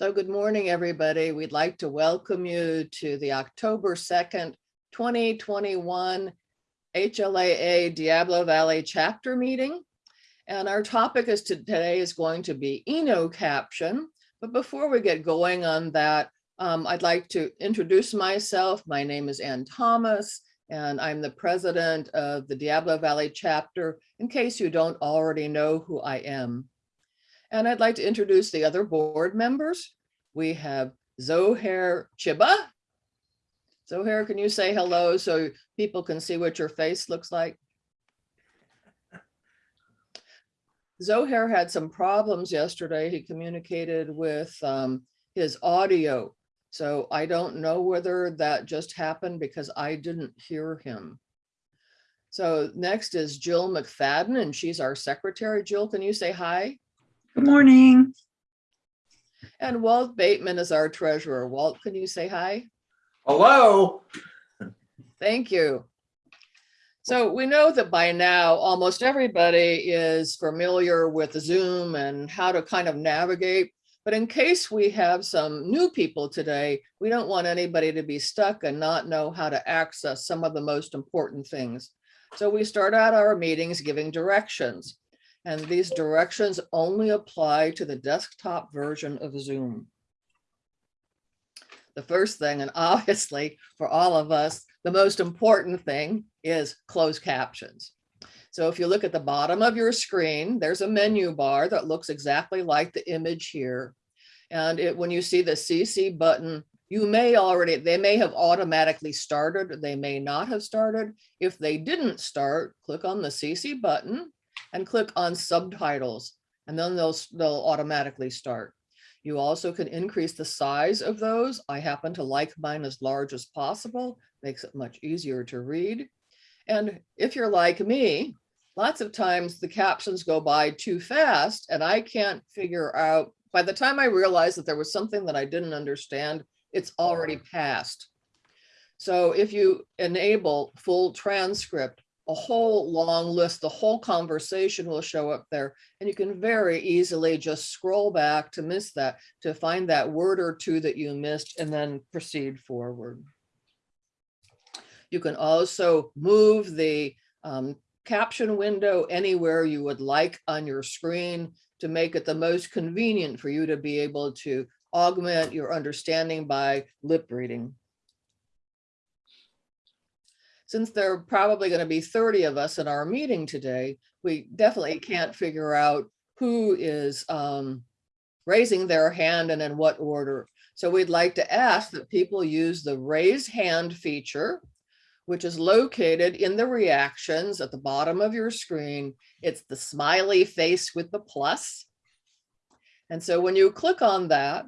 So good morning, everybody. We'd like to welcome you to the October 2nd, 2021 HLAA Diablo Valley chapter meeting. And our topic is to, today is going to be InnoCaption. But before we get going on that, um, I'd like to introduce myself. My name is Ann Thomas, and I'm the president of the Diablo Valley chapter, in case you don't already know who I am. And I'd like to introduce the other board members. We have Zohair Chiba. Zohair, can you say hello so people can see what your face looks like? Zohair had some problems yesterday. He communicated with um, his audio. So I don't know whether that just happened because I didn't hear him. So next is Jill McFadden and she's our secretary. Jill, can you say hi? Good morning. And Walt Bateman is our treasurer. Walt, can you say hi? Hello. Thank you. So we know that by now, almost everybody is familiar with Zoom and how to kind of navigate. But in case we have some new people today, we don't want anybody to be stuck and not know how to access some of the most important things. So we start out our meetings giving directions. And these directions only apply to the desktop version of Zoom. The first thing, and obviously for all of us, the most important thing is closed captions. So if you look at the bottom of your screen, there's a menu bar that looks exactly like the image here. And it, when you see the CC button, you may already, they may have automatically started, they may not have started. If they didn't start, click on the CC button and click on subtitles, and then they'll, they'll automatically start. You also can increase the size of those. I happen to like mine as large as possible, makes it much easier to read. And if you're like me, lots of times the captions go by too fast and I can't figure out, by the time I realized that there was something that I didn't understand, it's already passed. So if you enable full transcript, a whole long list, the whole conversation will show up there and you can very easily just scroll back to miss that, to find that word or two that you missed and then proceed forward. You can also move the um, caption window anywhere you would like on your screen to make it the most convenient for you to be able to augment your understanding by lip reading since there are probably going to be 30 of us in our meeting today, we definitely can't figure out who is um, raising their hand and in what order. So we'd like to ask that people use the raise hand feature, which is located in the reactions at the bottom of your screen. It's the smiley face with the plus. And so when you click on that,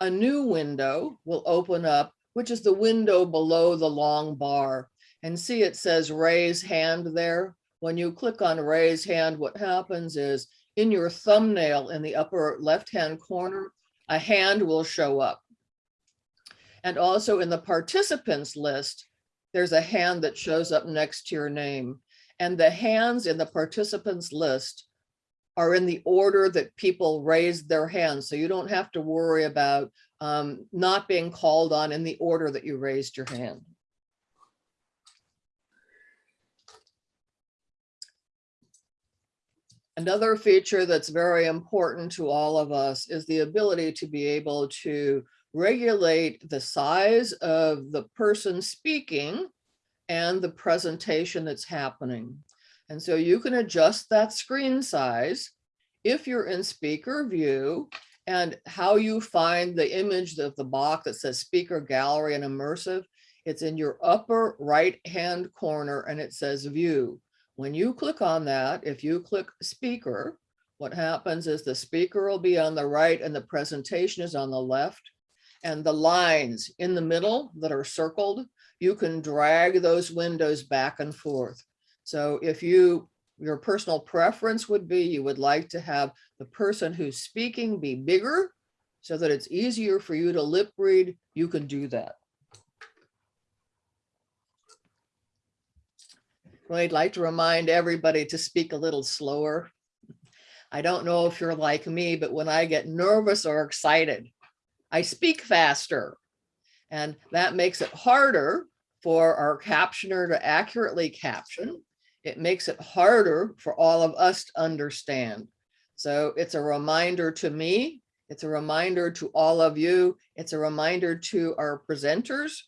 a new window will open up, which is the window below the long bar and see it says raise hand there. When you click on raise hand, what happens is in your thumbnail in the upper left-hand corner, a hand will show up. And also in the participants list, there's a hand that shows up next to your name. And the hands in the participants list are in the order that people raised their hands. So you don't have to worry about um, not being called on in the order that you raised your hand. Another feature that's very important to all of us is the ability to be able to regulate the size of the person speaking and the presentation that's happening. And so you can adjust that screen size if you're in speaker view and how you find the image of the box that says speaker gallery and immersive. It's in your upper right hand corner and it says view. When you click on that, if you click speaker, what happens is the speaker will be on the right and the presentation is on the left. And the lines in the middle that are circled, you can drag those windows back and forth. So if you, your personal preference would be you would like to have the person who's speaking be bigger so that it's easier for you to lip read, you can do that. I'd like to remind everybody to speak a little slower. I don't know if you're like me, but when I get nervous or excited, I speak faster. And that makes it harder for our captioner to accurately caption. It makes it harder for all of us to understand. So it's a reminder to me, it's a reminder to all of you, it's a reminder to our presenters.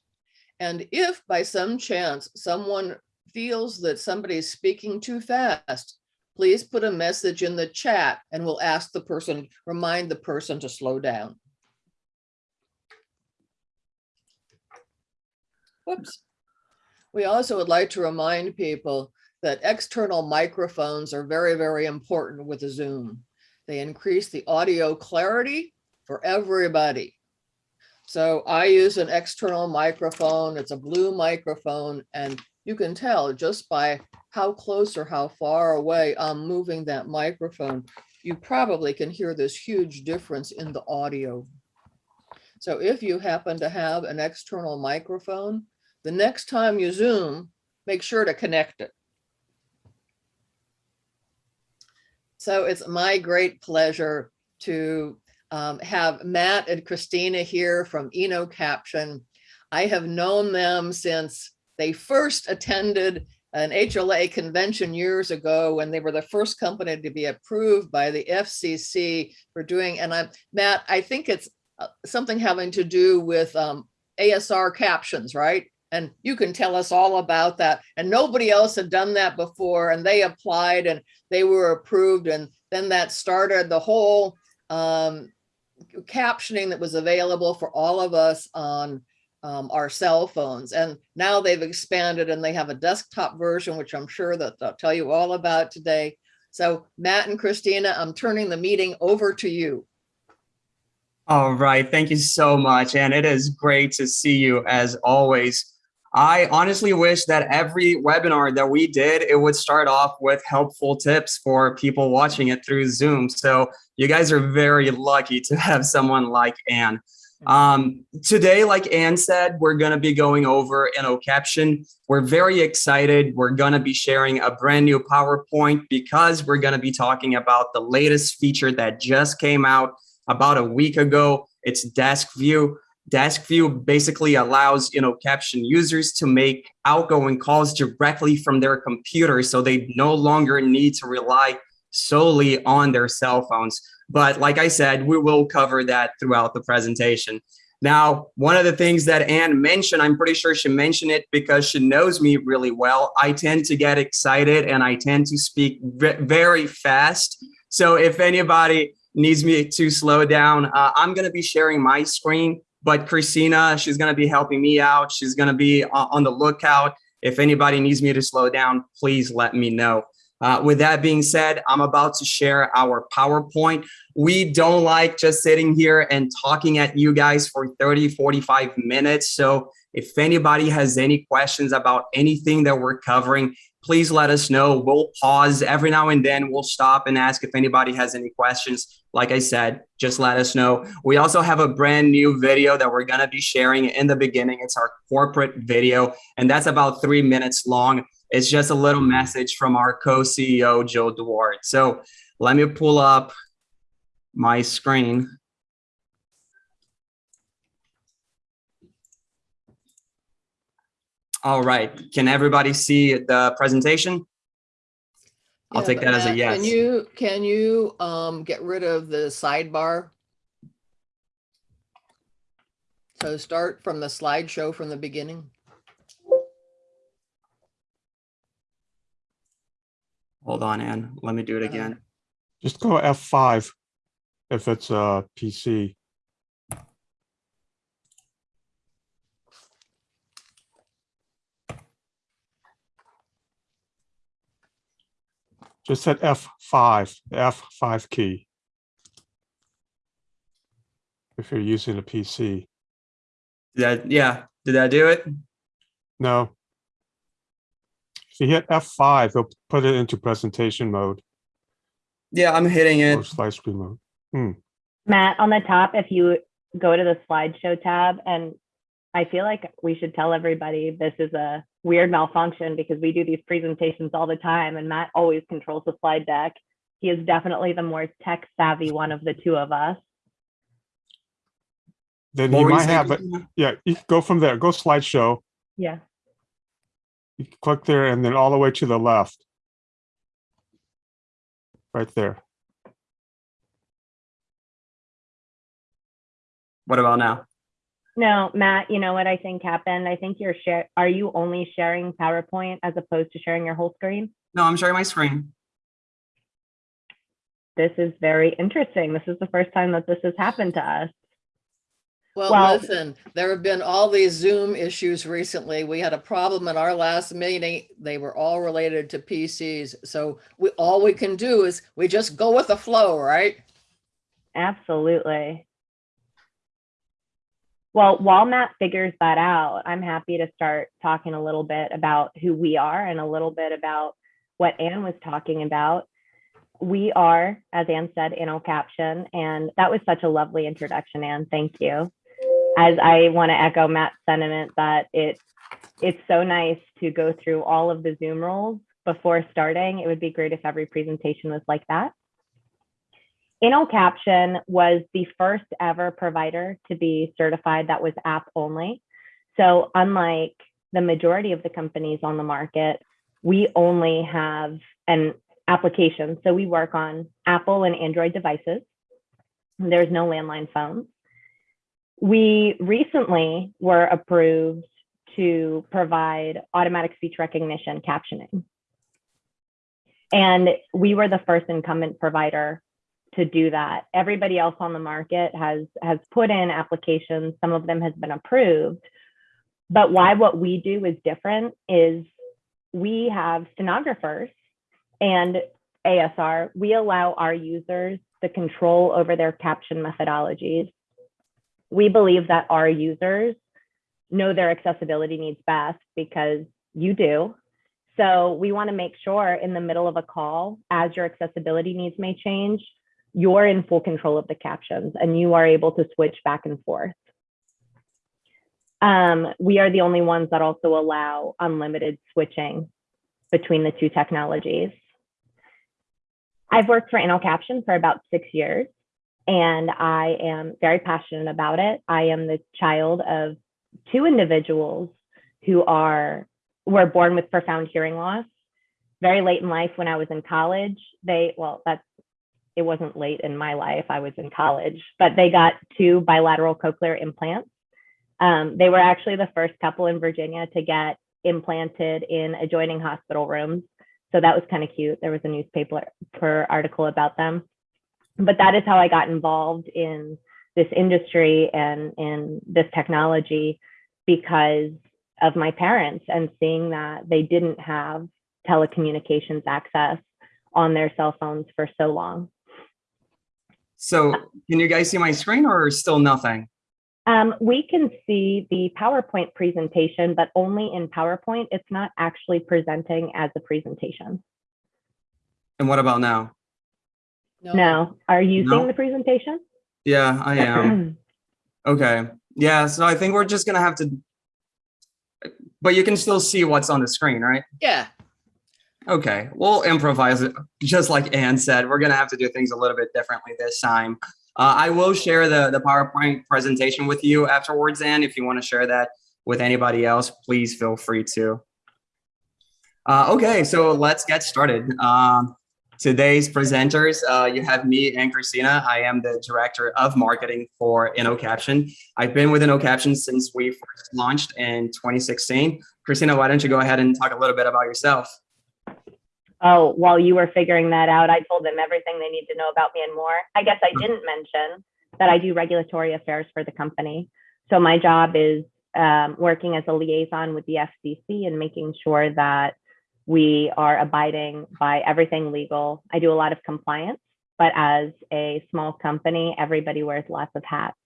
And if by some chance someone feels that somebody is speaking too fast, please put a message in the chat and we'll ask the person, remind the person to slow down. Whoops. We also would like to remind people that external microphones are very, very important with Zoom. They increase the audio clarity for everybody. So I use an external microphone. It's a blue microphone and you can tell just by how close or how far away I'm moving that microphone. You probably can hear this huge difference in the audio. So if you happen to have an external microphone, the next time you Zoom, make sure to connect it. So it's my great pleasure to um, have Matt and Christina here from InnoCaption. I have known them since they first attended an HLA convention years ago when they were the first company to be approved by the FCC for doing, and I'm, Matt, I think it's uh, something having to do with um, ASR captions, right? And you can tell us all about that. And nobody else had done that before and they applied and they were approved. And then that started the whole um, captioning that was available for all of us on um, our cell phones. And now they've expanded and they have a desktop version, which I'm sure that they'll tell you all about today. So Matt and Christina, I'm turning the meeting over to you. All right, thank you so much. And it is great to see you as always. I honestly wish that every webinar that we did, it would start off with helpful tips for people watching it through Zoom. So you guys are very lucky to have someone like Anne. Um, today, like Anne said, we're going to be going over InnoCaption. We're very excited. We're going to be sharing a brand new PowerPoint because we're going to be talking about the latest feature that just came out about a week ago. It's Desk View. Desk View basically allows InnoCaption users to make outgoing calls directly from their computer so they no longer need to rely solely on their cell phones. But like I said, we will cover that throughout the presentation. Now, one of the things that Anne mentioned, I'm pretty sure she mentioned it because she knows me really well. I tend to get excited and I tend to speak very fast. So if anybody needs me to slow down, uh, I'm going to be sharing my screen but Christina, she's going to be helping me out. She's going to be on the lookout. If anybody needs me to slow down, please let me know. Uh, with that being said, I'm about to share our PowerPoint. We don't like just sitting here and talking at you guys for 30, 45 minutes. So if anybody has any questions about anything that we're covering, please let us know. We'll pause every now and then. We'll stop and ask if anybody has any questions. Like I said, just let us know. We also have a brand new video that we're going to be sharing in the beginning. It's our corporate video, and that's about three minutes long. It's just a little message from our co-CEO, Joe Duarte. So let me pull up my screen. All right. Can everybody see the presentation? I'll Yeah, take that as a Matt, yes. Can you, can you um, get rid of the sidebar? So start from the slideshow from the beginning. Hold on, Ann. Let me do it Uh-huh. again. Just go F5 if it's a PC. Just hit F5, F5 key. If you're using a PC. Did that, yeah, did that do it? No. If you hit F5, it'll put it into presentation mode Yeah, I'm hitting or it. slide screen mode. Hmm. Matt, on the top, if you go to the slideshow tab, and I feel like we should tell everybody this is a weird malfunction because we do these presentations all the time and Matt always controls the slide deck. He is definitely the more tech savvy one of the two of us. then you might have, it. Yeah, go from there, go slideshow, Yeah. You click there and then all the way to the left. Right there. What about now? No, Matt, you know what I think happened? I think you're share, are you only sharing PowerPoint as opposed to sharing your whole screen? No, I'm sharing my screen. This is very interesting. This is the first time that this has happened to us. Well, Well- listen, there have been all these Zoom issues recently. We had a problem in our last meeting. They were all related to PCs. So we, all we can do is we just go with the flow, right? Absolutely. Well, while Matt figures that out, I'm happy to start talking a little bit about who we are and a little bit about what Anne was talking about. We are, as Anne said, InnoCaption, and that was such a lovely introduction, Anne. Thank you. As I want to echo Matt's sentiment that it it's so nice to go through all of the Zoom roles before starting. It would be great if every presentation was like that. InnoCaption was the first ever provider to be certified that was app only. So unlike the majority of the companies on the market, we only have an application. So we work on Apple and Android devices. There's no landline phones. We recently were approved to provide automatic speech recognition captioning. And we were the first incumbent provider to do that. Everybody else on the market has has put in applications. Some of them has been approved. But why what we do is different is we have stenographers and ASR. We allow our users the control over their caption methodologies. We believe that our users know their accessibility needs best because you do. So we want to make sure in the middle of a call, as your accessibility needs may change, you're in full control of the captions and you are able to switch back and forth. Um, we are the only ones that also allow unlimited switching between the two technologies. I've worked for InnoCaption for about six years and I am very passionate about it. I am the child of two individuals who are were born with profound hearing loss very late in life when I was in college. They, well, that's, it wasn't late in my life. I was in college, but they got two bilateral cochlear implants. Um, they were actually the first couple in Virginia to get implanted in adjoining hospital rooms. So that was kind of cute. There was a newspaper per article about them. But that is how I got involved in this industry and in this technology because of my parents and seeing that they didn't have telecommunications access on their cell phones for so long. So can you guys see my screen or still nothing? Um, we can see the PowerPoint presentation, but only in PowerPoint. It's not actually presenting as a presentation. And what about now? No, are you No. seeing the presentation? Yeah, I am. Okay. Yeah, so I think we're just gonna have to, but you can still see what's on the screen, right? Yeah, Okay, we'll improvise it. Just like Ann said, we're gonna have to do things a little bit differently this time. Uh, I will share the, the PowerPoint presentation with you afterwards, Ann. If you want to share that with anybody else, please feel free to. Uh, okay, so let's get started. Um, today's presenters, uh, you have me and Christina. I am the director of marketing for InnoCaption. I've been with InnoCaption since we first launched in 2016. Christina, why don't you go ahead and talk a little bit about yourself? Oh, while you were figuring that out, I told them everything they need to know about me and more. I guess I didn't mention that I do regulatory affairs for the company. So my job is um, working as a liaison with the FCC and making sure that we are abiding by everything legal. I do a lot of compliance, but as a small company, everybody wears lots of hats.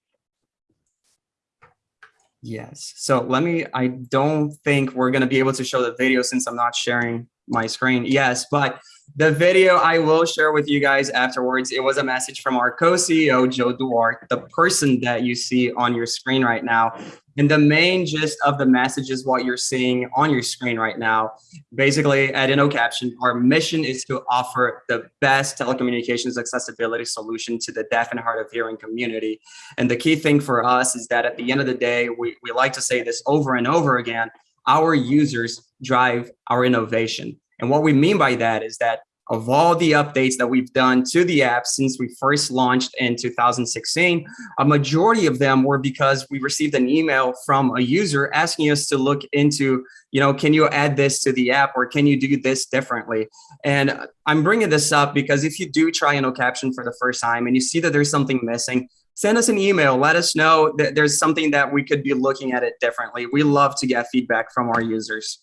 Yes. So let me, I don't think we're going to be able to show the video since I'm not sharing my screen. Yes, but The video I will share with you guys afterwards, it was a message from our co-CEO, Joe Duarte, the person that you see on your screen right now. And the main gist of the message is what you're seeing on your screen right now. Basically, at InnoCaption, our mission is to offer the best telecommunications accessibility solution to the deaf and hard of hearing community. And the key thing for us is that at the end of the day, we, we like to say this over and over again, our users drive our innovation. And what we mean by that is that of all the updates that we've done to the app since we first launched in 2016, a majority of them were because we received an email from a user asking us to look into, you know, can you add this to the app or can you do this differently? And I'm bringing this up because if you do try InnoCaption for the first time and you see that there's something missing, send us an email. Let us know that there's something that we could be looking at it differently. We love to get feedback from our users.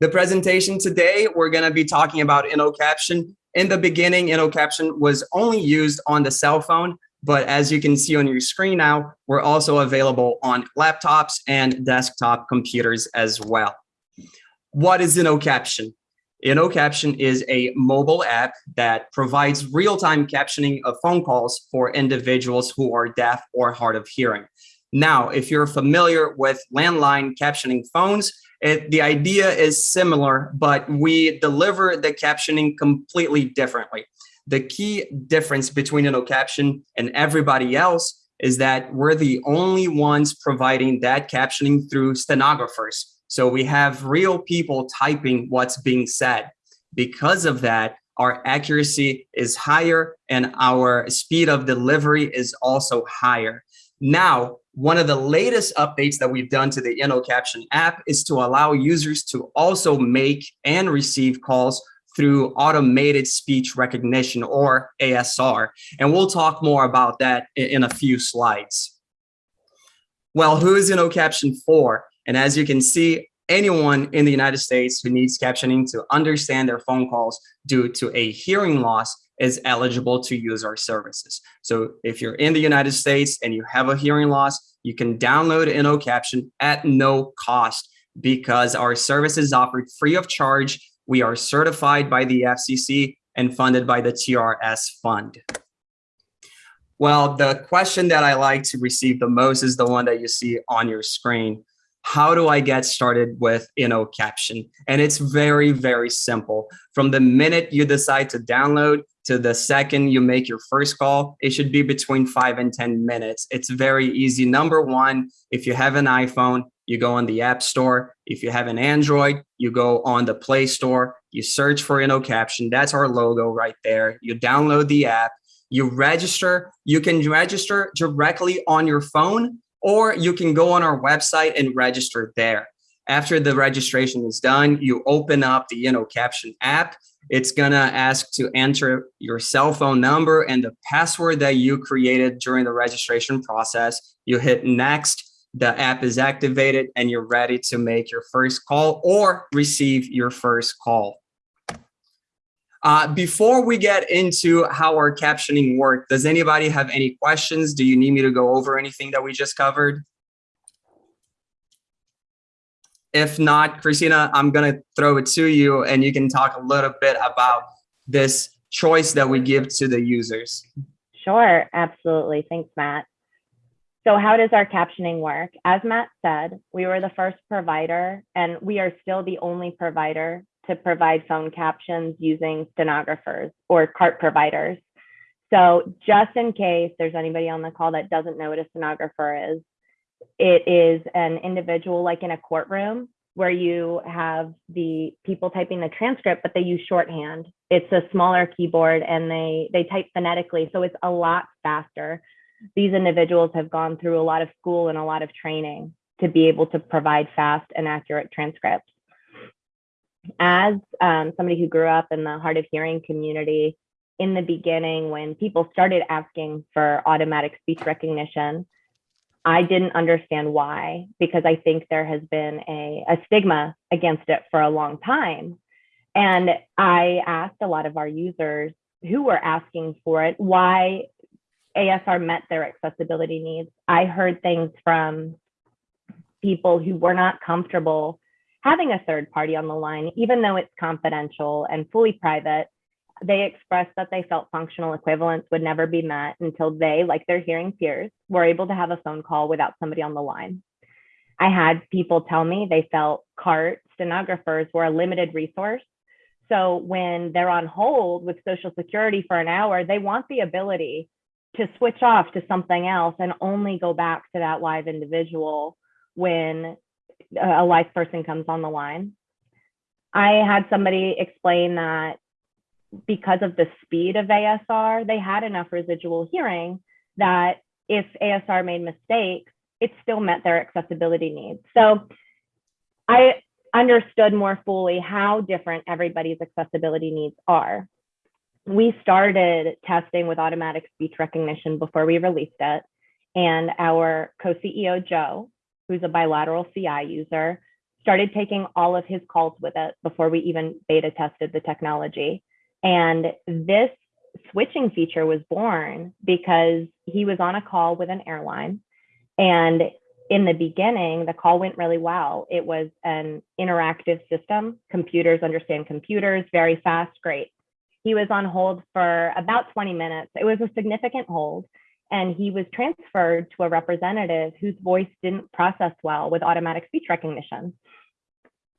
The presentation today, we're going to be talking about InnoCaption. In the beginning, InnoCaption was only used on the cell phone, but as you can see on your screen now, we're also available on laptops and desktop computers as well. What is InnoCaption? InnoCaption is a mobile app that provides real-time captioning of phone calls for individuals who are deaf or hard of hearing. Now, if you're familiar with landline captioning phones, it, the idea is similar, but we deliver the captioning completely differently. The key difference between InnoCaption and everybody else is that we're the only ones providing that captioning through stenographers. So we have real people typing what's being said. Because of that, our accuracy is higher and our speed of delivery is also higher. Now, one of the latest updates that we've done to the InnoCaption app is to allow users to also make and receive calls through automated speech recognition or ASR. And we'll talk more about that in a few slides. Well, who is InnoCaption for? And as you can see, anyone in the United States who needs captioning to understand their phone calls due to a hearing loss is eligible to use our services. So if you're in the United States and you have a hearing loss, you can download InnoCaption at no cost because our service is offered free of charge. We are certified by the FCC and funded by the TRS fund. Well, the question that I like to receive the most is the one that you see on your screen. How do I get started with InnoCaption? And it's very, very simple. From the minute you decide to download to the second you make your first call, it should be between five and 10 minutes. It's very easy. Number one, if you have an iPhone, you go on the App Store. If you have an Android, you go on the Play Store, you search for InnoCaption. That's our logo right there. You download the app, you register. You can register directly on your phone, or you can go on our website and register there. After the registration is done, you open up the InnoCaption app. It's gonna ask to enter your cell phone number and the password that you created during the registration process. You hit next, the app is activated and you're ready to make your first call or receive your first call. Uh, before we get into how our captioning work, does anybody have any questions? Do you need me to go over anything that we just covered? If not, Christina, I'm going to throw it to you and you can talk a little bit about this choice that we give to the users. Sure, absolutely. Thanks, Matt. So how does our captioning work? As Matt said, we were the first provider and we are still the only provider to provide phone captions using stenographers or CART providers. So just in case there's anybody on the call that doesn't know what a stenographer is, it is an individual like in a courtroom where you have the people typing the transcript, but they use shorthand. It's a smaller keyboard and they, they type phonetically, so it's a lot faster. These individuals have gone through a lot of school and a lot of training to be able to provide fast and accurate transcripts. As um, somebody who grew up in the hard of hearing community, in the beginning, when people started asking for automatic speech recognition, I didn't understand why, because I think there has been a, a stigma against it for a long time. And I asked a lot of our users who were asking for it why ASR met their accessibility needs. I heard things from people who were not comfortable having a third party on the line, even though it's confidential and fully private, they expressed that they felt functional equivalence would never be met until they, like their hearing peers, were able to have a phone call without somebody on the line. I had people tell me they felt CART stenographers were a limited resource. So when they're on hold with Social Security for an hour, they want the ability to switch off to something else and only go back to that live individual when uh, a live person comes on the line. I had somebody explain that because of the speed of ASR, they had enough residual hearing that if ASR made mistakes, it still met their accessibility needs. So I understood more fully how different everybody's accessibility needs are. We started testing with automatic speech recognition before we released it. And our co-CEO, Joe, who's a bilateral CI user, started taking all of his calls with it before we even beta tested the technology. And this switching feature was born because he was on a call with an airline. And in the beginning, the call went really well. It was an interactive system. Computers understand computers very fast, great. He was on hold for about 20 minutes. It was a significant hold. And he was transferred to a representative whose voice didn't process well with automatic speech recognition.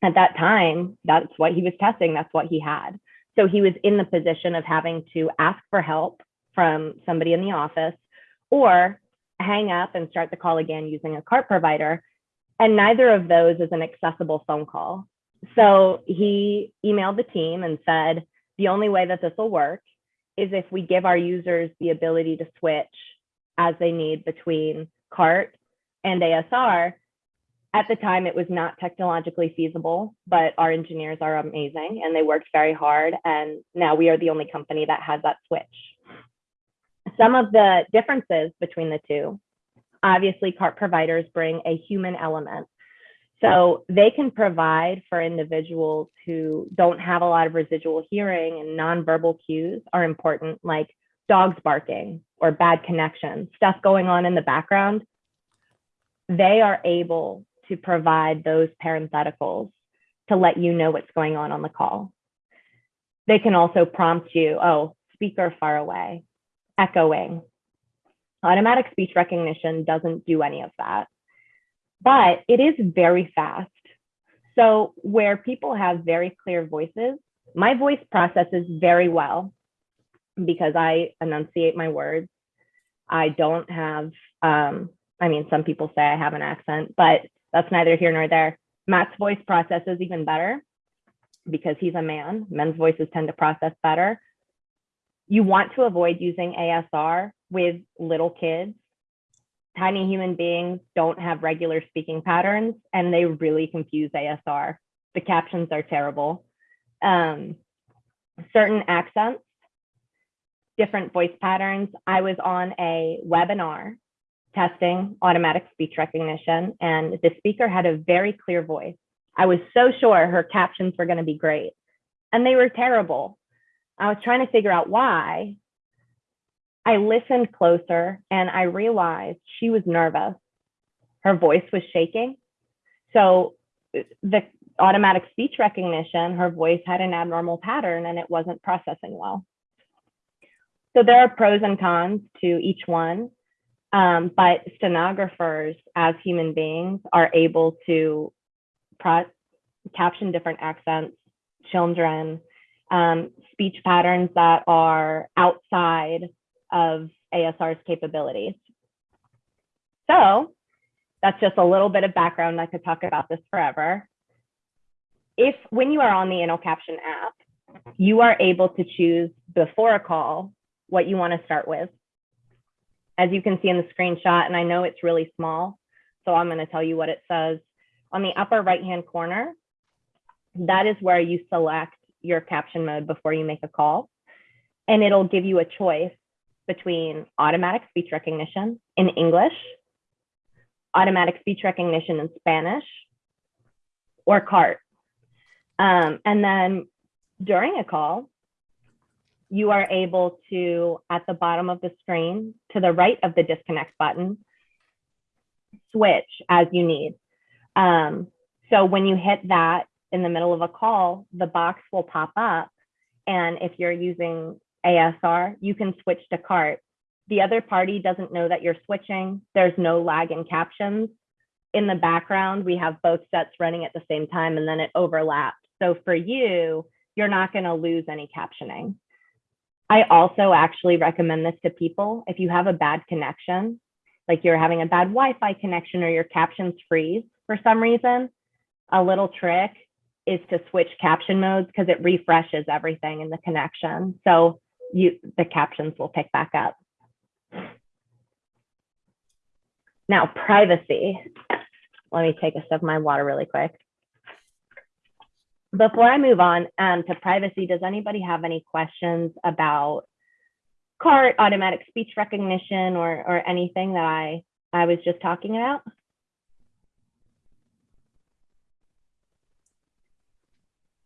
At that time, that's what he was testing, that's what he had. So he was in the position of having to ask for help from somebody in the office or hang up and start the call again using a CART provider. And neither of those is an accessible phone call. So he emailed the team and said, the only way that this will work is if we give our users the ability to switch as they need between CART and ASR. At the time, it was not technologically feasible, but our engineers are amazing and they worked very hard. And now we are the only company that has that switch. Some of the differences between the two, obviously CART providers bring a human element. So they can provide for individuals who don't have a lot of residual hearing and nonverbal cues are important, like dogs barking or bad connection, stuff going on in the background. They are able to provide those parentheticals to let you know what's going on on the call. They can also prompt you, oh, speaker far away, echoing. Automatic speech recognition doesn't do any of that, but it is very fast. So where people have very clear voices, my voice processes very well because I enunciate my words. I don't have, um, I mean, some people say I have an accent, but that's neither here nor there. Matt's voice processes even better because he's a man. Men's voices tend to process better. You want to avoid using ASR with little kids. Tiny human beings don't have regular speaking patterns and they really confuse ASR. The captions are terrible. Um, certain accents, different voice patterns. I was on a webinar testing automatic speech recognition and the speaker had a very clear voice. I was so sure her captions were gonna be great and they were terrible. I was trying to figure out why. I listened closer and I realized she was nervous. Her voice was shaking. So the automatic speech recognition, her voice had an abnormal pattern and it wasn't processing well. So there are pros and cons to each one, um, but stenographers as human beings are able to caption different accents, children, um, speech patterns that are outside of ASR's capabilities. So that's just a little bit of background. I could talk about this forever. If when you are on the InnoCaption app, you are able to choose before a call what you want to start with. As you can see in the screenshot, and I know it's really small, so I'm going to tell you what it says. On the upper right-hand corner, that is where you select your caption mode before you make a call. And it'll give you a choice between automatic speech recognition in English, automatic speech recognition in Spanish, or CART. Um, and then during a call, you are able to, at the bottom of the screen, to the right of the disconnect button, switch as you need. Um, So when you hit that in the middle of a call, the box will pop up. And if you're using ASR, you can switch to CART. The other party doesn't know that you're switching. There's no lag in captions. In the background, we have both sets running at the same time and then it overlaps. So for you, you're not going to lose any captioning. I also actually recommend this to people. If you have a bad connection, like you're having a bad Wi-Fi connection or your captions freeze for some reason, a little trick is to switch caption modes because it refreshes everything in the connection. So you the captions will pick back up. Now, privacy. Let me take a sip of my water really quick. Before I move on um, to privacy, does anybody have any questions about CART, automatic speech recognition, or, or anything that I, I was just talking about?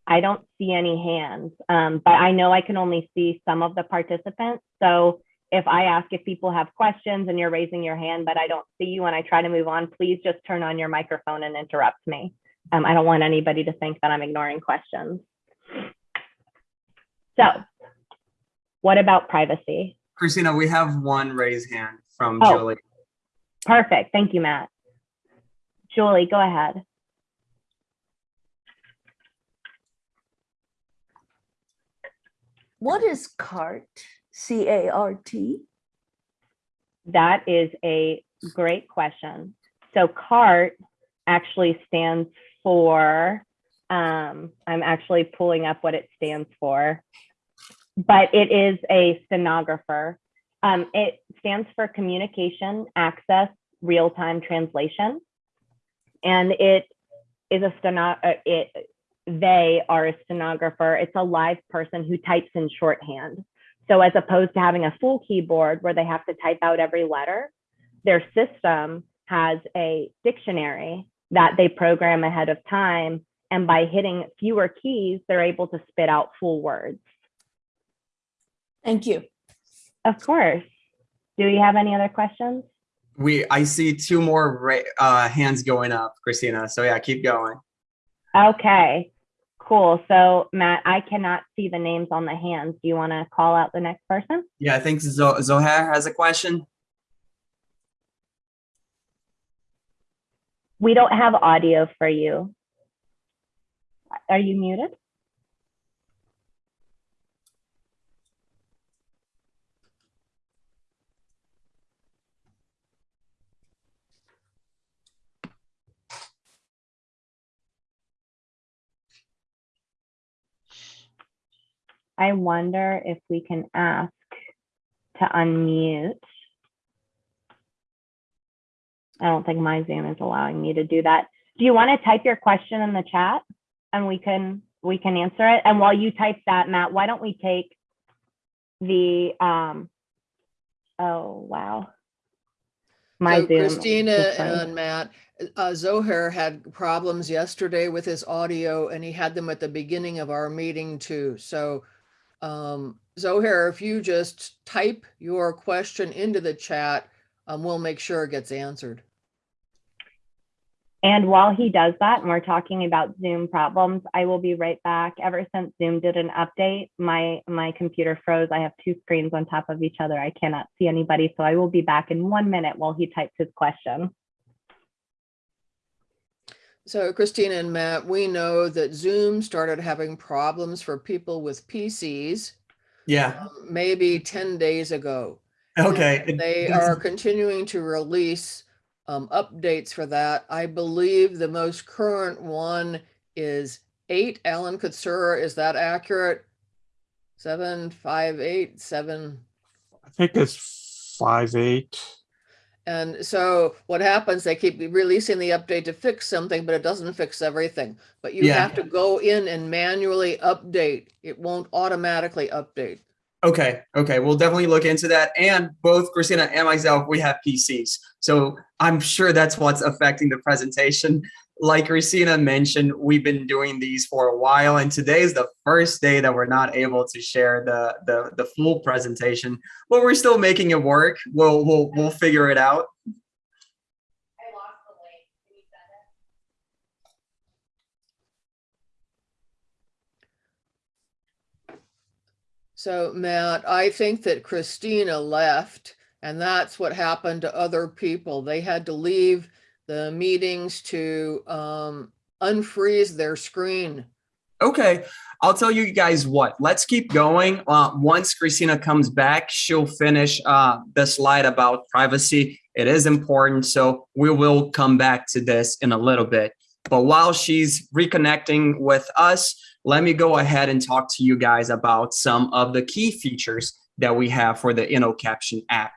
I don't see any hands, um, but I know I can only see some of the participants. So if I ask if people have questions and you're raising your hand, but I don't see you and I try to move on, please just turn on your microphone and interrupt me. Um, I don't want anybody to think that I'm ignoring questions. So what about privacy? Christina, we have one raised hand from Oh. Julie. Perfect. Thank you, Matt. Julie, go ahead. What is CART? C A R T? That is a great question. So CART actually stands for, um, I'm actually pulling up what it stands for, but it is a stenographer. Um, it stands for Communication Access Real-Time Translation. And it is a steno, uh, it, they are a stenographer. It's a live person who types in shorthand. So as opposed to having a full keyboard where they have to type out every letter, their system has a dictionary that they program ahead of time. And by hitting fewer keys, they're able to spit out full words. Thank you. Of course. Do we have any other questions? We, I see two more ra- uh, hands going up, Christina. So yeah, keep going. Okay, cool. So Matt, I cannot see the names on the hands. Do you want to call out the next person? Yeah, I think Zo- Zohair has a question. We don't have audio for you. Are you muted? I wonder if we can ask to unmute. I don't think my Zoom is allowing me to do that. Do you want to type your question in the chat and we can we can answer it? And while you type that, Matt, why don't we take the um oh wow. My So Zoom. Christina and Matt, uh, Zohair had problems yesterday with his audio and he had them at the beginning of our meeting too. So um, Zohair, if you just type your question into the chat, um, we'll make sure it gets answered. And while he does that, and we're talking about Zoom problems, I will be right back. Ever since Zoom did an update, my my computer froze. I have two screens on top of each other. I cannot see anybody, so I will be back in one minute while he types his question. So Christina and Matt, we know that Zoom started having problems for people with PCs Yeah. um, maybe 10 days ago. Okay. And They are continuing to release um, updates for that. I believe the most current one is eight. Alan Kutsura, is that accurate? Seven, five, eight, seven. I think it's five, eight. And so what happens, they keep releasing the update to fix something, but it doesn't fix everything. But you Yeah. have to go in and manually update. It won't automatically update. Okay, okay, we'll definitely look into that. And both Christina and myself, we have PCs. So I'm sure that's what's affecting the presentation. Like Christina mentioned, we've been doing these for a while and today is the first day that we're not able to share the, the, the full presentation, but we're still making it work. We'll, we'll, we'll figure it out. So Matt, I think that Christina left and that's what happened to other people. They had to leave the meetings to um, unfreeze their screen. Okay, I'll tell you guys what. Let's keep going. Uh, once Christina comes back, she'll finish uh, the slide about privacy. It is important, so we will come back to this in a little bit. But while she's reconnecting with us, let me go ahead and talk to you guys about some of the key features that we have for the InnoCaption app.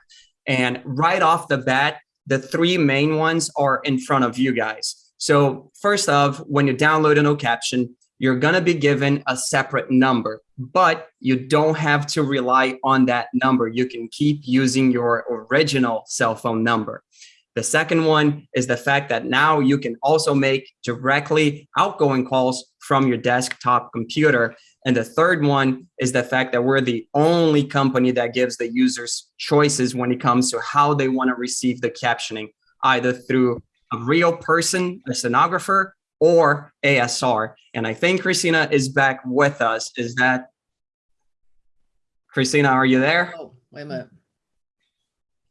And right off the bat, the three main ones are in front of you guys. So first off, when you download InnoCaption, you're going to be given a separate number, but you don't have to rely on that number. You can keep using your original cell phone number. The second one is the fact that now you can also make directly outgoing calls from your desktop computer. And the third one is the fact that we're the only company that gives the users choices when it comes to how they want to receive the captioning, either through a real person, a stenographer, or ASR. And I think Christina is back with us. Is that Christina, are you there? Oh, wait a minute.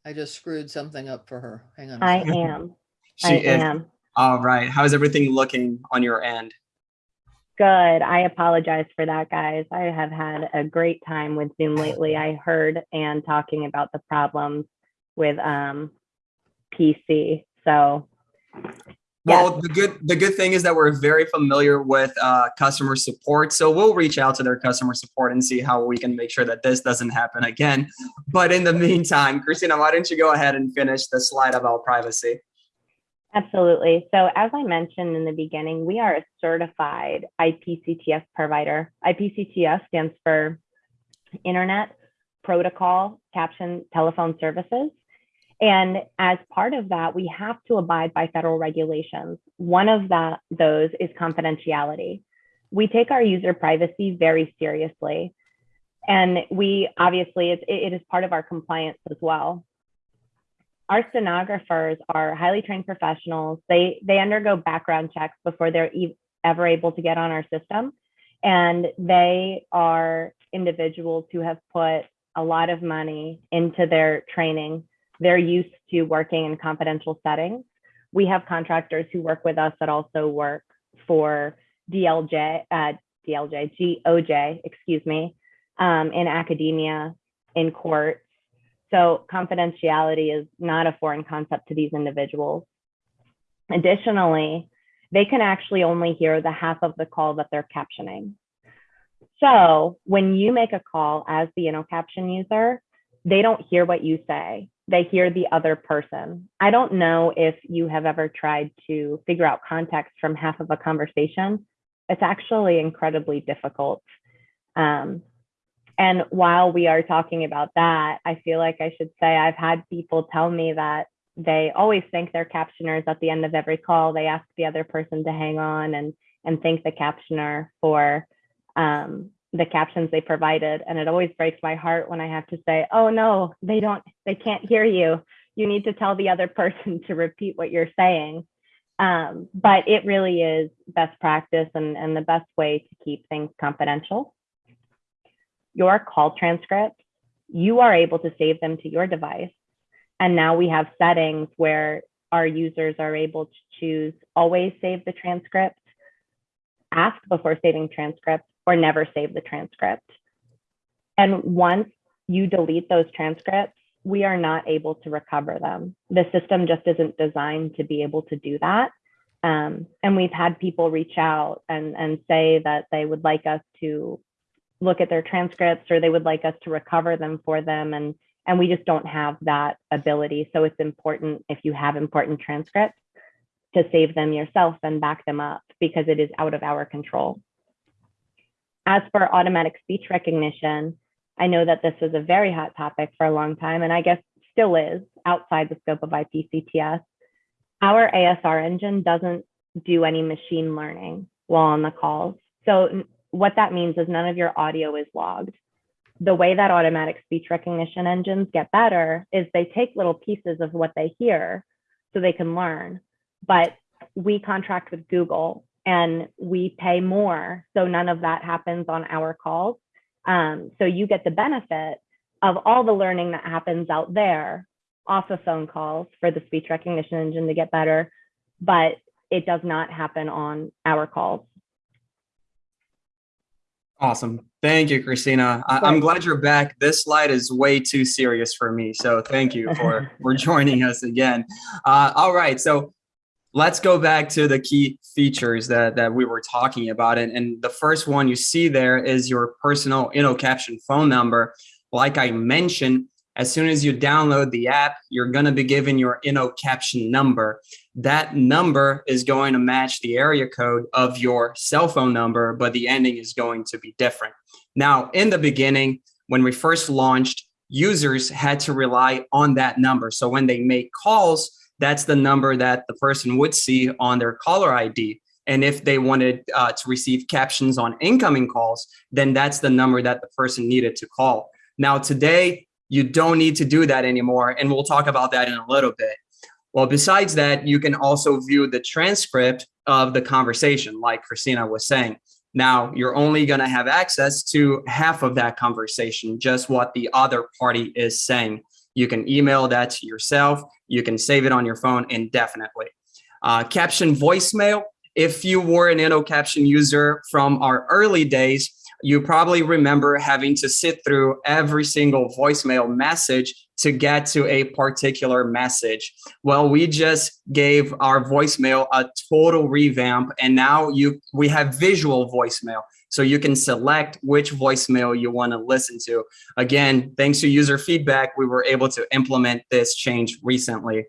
I just screwed something up for her. Hang on. a I second. am. She I is. am. All right. How's everything looking on your end? Good. I apologize for that, guys. I have had a great time with Zoom lately. I heard Ann talking about the problems with um, PC. So, Well, the good the good thing is that we're very familiar with uh, customer support, so we'll reach out to their customer support and see how we can make sure that this doesn't happen again. But in the meantime, Christina, why don't you go ahead and finish the slide about privacy? absolutely. So, as I mentioned in the beginning, we are a certified IPCTS provider. IPCTS stands for Internet Protocol Caption Telephone Services. And as part of that, we have to abide by federal regulations. One of that, those is confidentiality. We take our user privacy very seriously. And we obviously, it's, it is part of our compliance as well. Our stenographers are highly trained professionals. They, they undergo background checks before they're e ever able to get on our system. And they are individuals who have put a lot of money into their training they're used to working in confidential settings. We have contractors who work with us that also work for DLJ, uh, DLJ, GOJ, excuse me, um, in academia, in courts. So confidentiality is not a foreign concept to these individuals. Additionally, they can actually only hear the half of the call that they're captioning. So when you make a call as the InnoCaption user, they don't hear what you say they hear the other person. I don't know if you have ever tried to figure out context from half of a conversation. It's actually incredibly difficult. Um, and while we are talking about that, I feel like I should say I've had people tell me that they always thank their captioners at the end of every call. They ask the other person to hang on and and thank the captioner for um, the captions they provided and it always breaks my heart when i have to say oh no they don't they can't hear you. You need to tell the other person to repeat what you're saying. Um, but it really is best practice and, and the best way to keep things confidential. Your call transcripts you are able to save them to your device. And now we have settings where our users are able to choose always save the transcript ask before saving transcripts or never save the transcript. And once you delete those transcripts, we are not able to recover them. The system just isn't designed to be able to do that. Um, and we've had people reach out and, and say that they would like us to look at their transcripts or they would like us to recover them for them. And, and we just don't have that ability. So it's important if you have important transcripts to save them yourself and back them up because it is out of our control. As for automatic speech recognition, I know that this was a very hot topic for a long time, and I guess still is outside the scope of IPCTS. Our ASR engine doesn't do any machine learning while on the calls. So what that means is none of your audio is logged. The way that automatic speech recognition engines get better is they take little pieces of what they hear so they can learn. But we contract with Google and we pay more. So none of that happens on our calls. Um, so you get the benefit of all the learning that happens out there off of phone calls for the speech recognition engine to get better, but it does not happen on our calls. Awesome. Thank you, Christina. I, I'm glad you're back. This slide is way too serious for me. So thank you for, for joining us again. Uh, all right. So let's go back to the key features that, that we were talking about. And, and the first one you see there is your personal InnoCaption phone number. Like I mentioned, as soon as you download the app, you're going to be given your InnoCaption number. That number is going to match the area code of your cell phone number, but the ending is going to be different. Now, in the beginning, when we first launched, users had to rely on that number. So when they make calls, that's the number that the person would see on their caller ID. And if they wanted uh, to receive captions on incoming calls, then that's the number that the person needed to call. Now, today, you don't need to do that anymore. And we'll talk about that in a little bit. Well, besides that, you can also view the transcript of the conversation, like Christina was saying. Now, you're only going to have access to half of that conversation, just what the other party is saying. You can email that to yourself. You can save it on your phone indefinitely. Uh, caption voicemail. If you were an InnoCaption user from our early days, you probably remember having to sit through every single voicemail message to get to a particular message. Well, we just gave our voicemail a total revamp and now you we have visual voicemail. So you can select which voicemail you want to listen to. Again, thanks to user feedback, we were able to implement this change recently.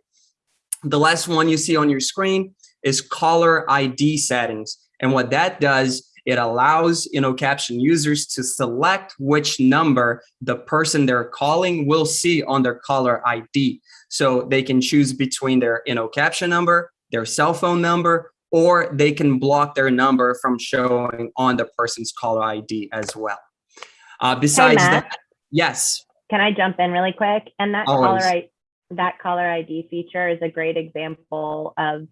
The last one you see on your screen is caller ID settings. And what that does it allows InnoCaption users to select which number the person they're calling will see on their caller ID. So they can choose between their InnoCaption number, their cell phone number, or they can block their number from showing on the person's caller ID as well. Uh, besides Matt. that, yes, Can I jump in really quick? And that caller Always. I, that caller ID feature is a great example of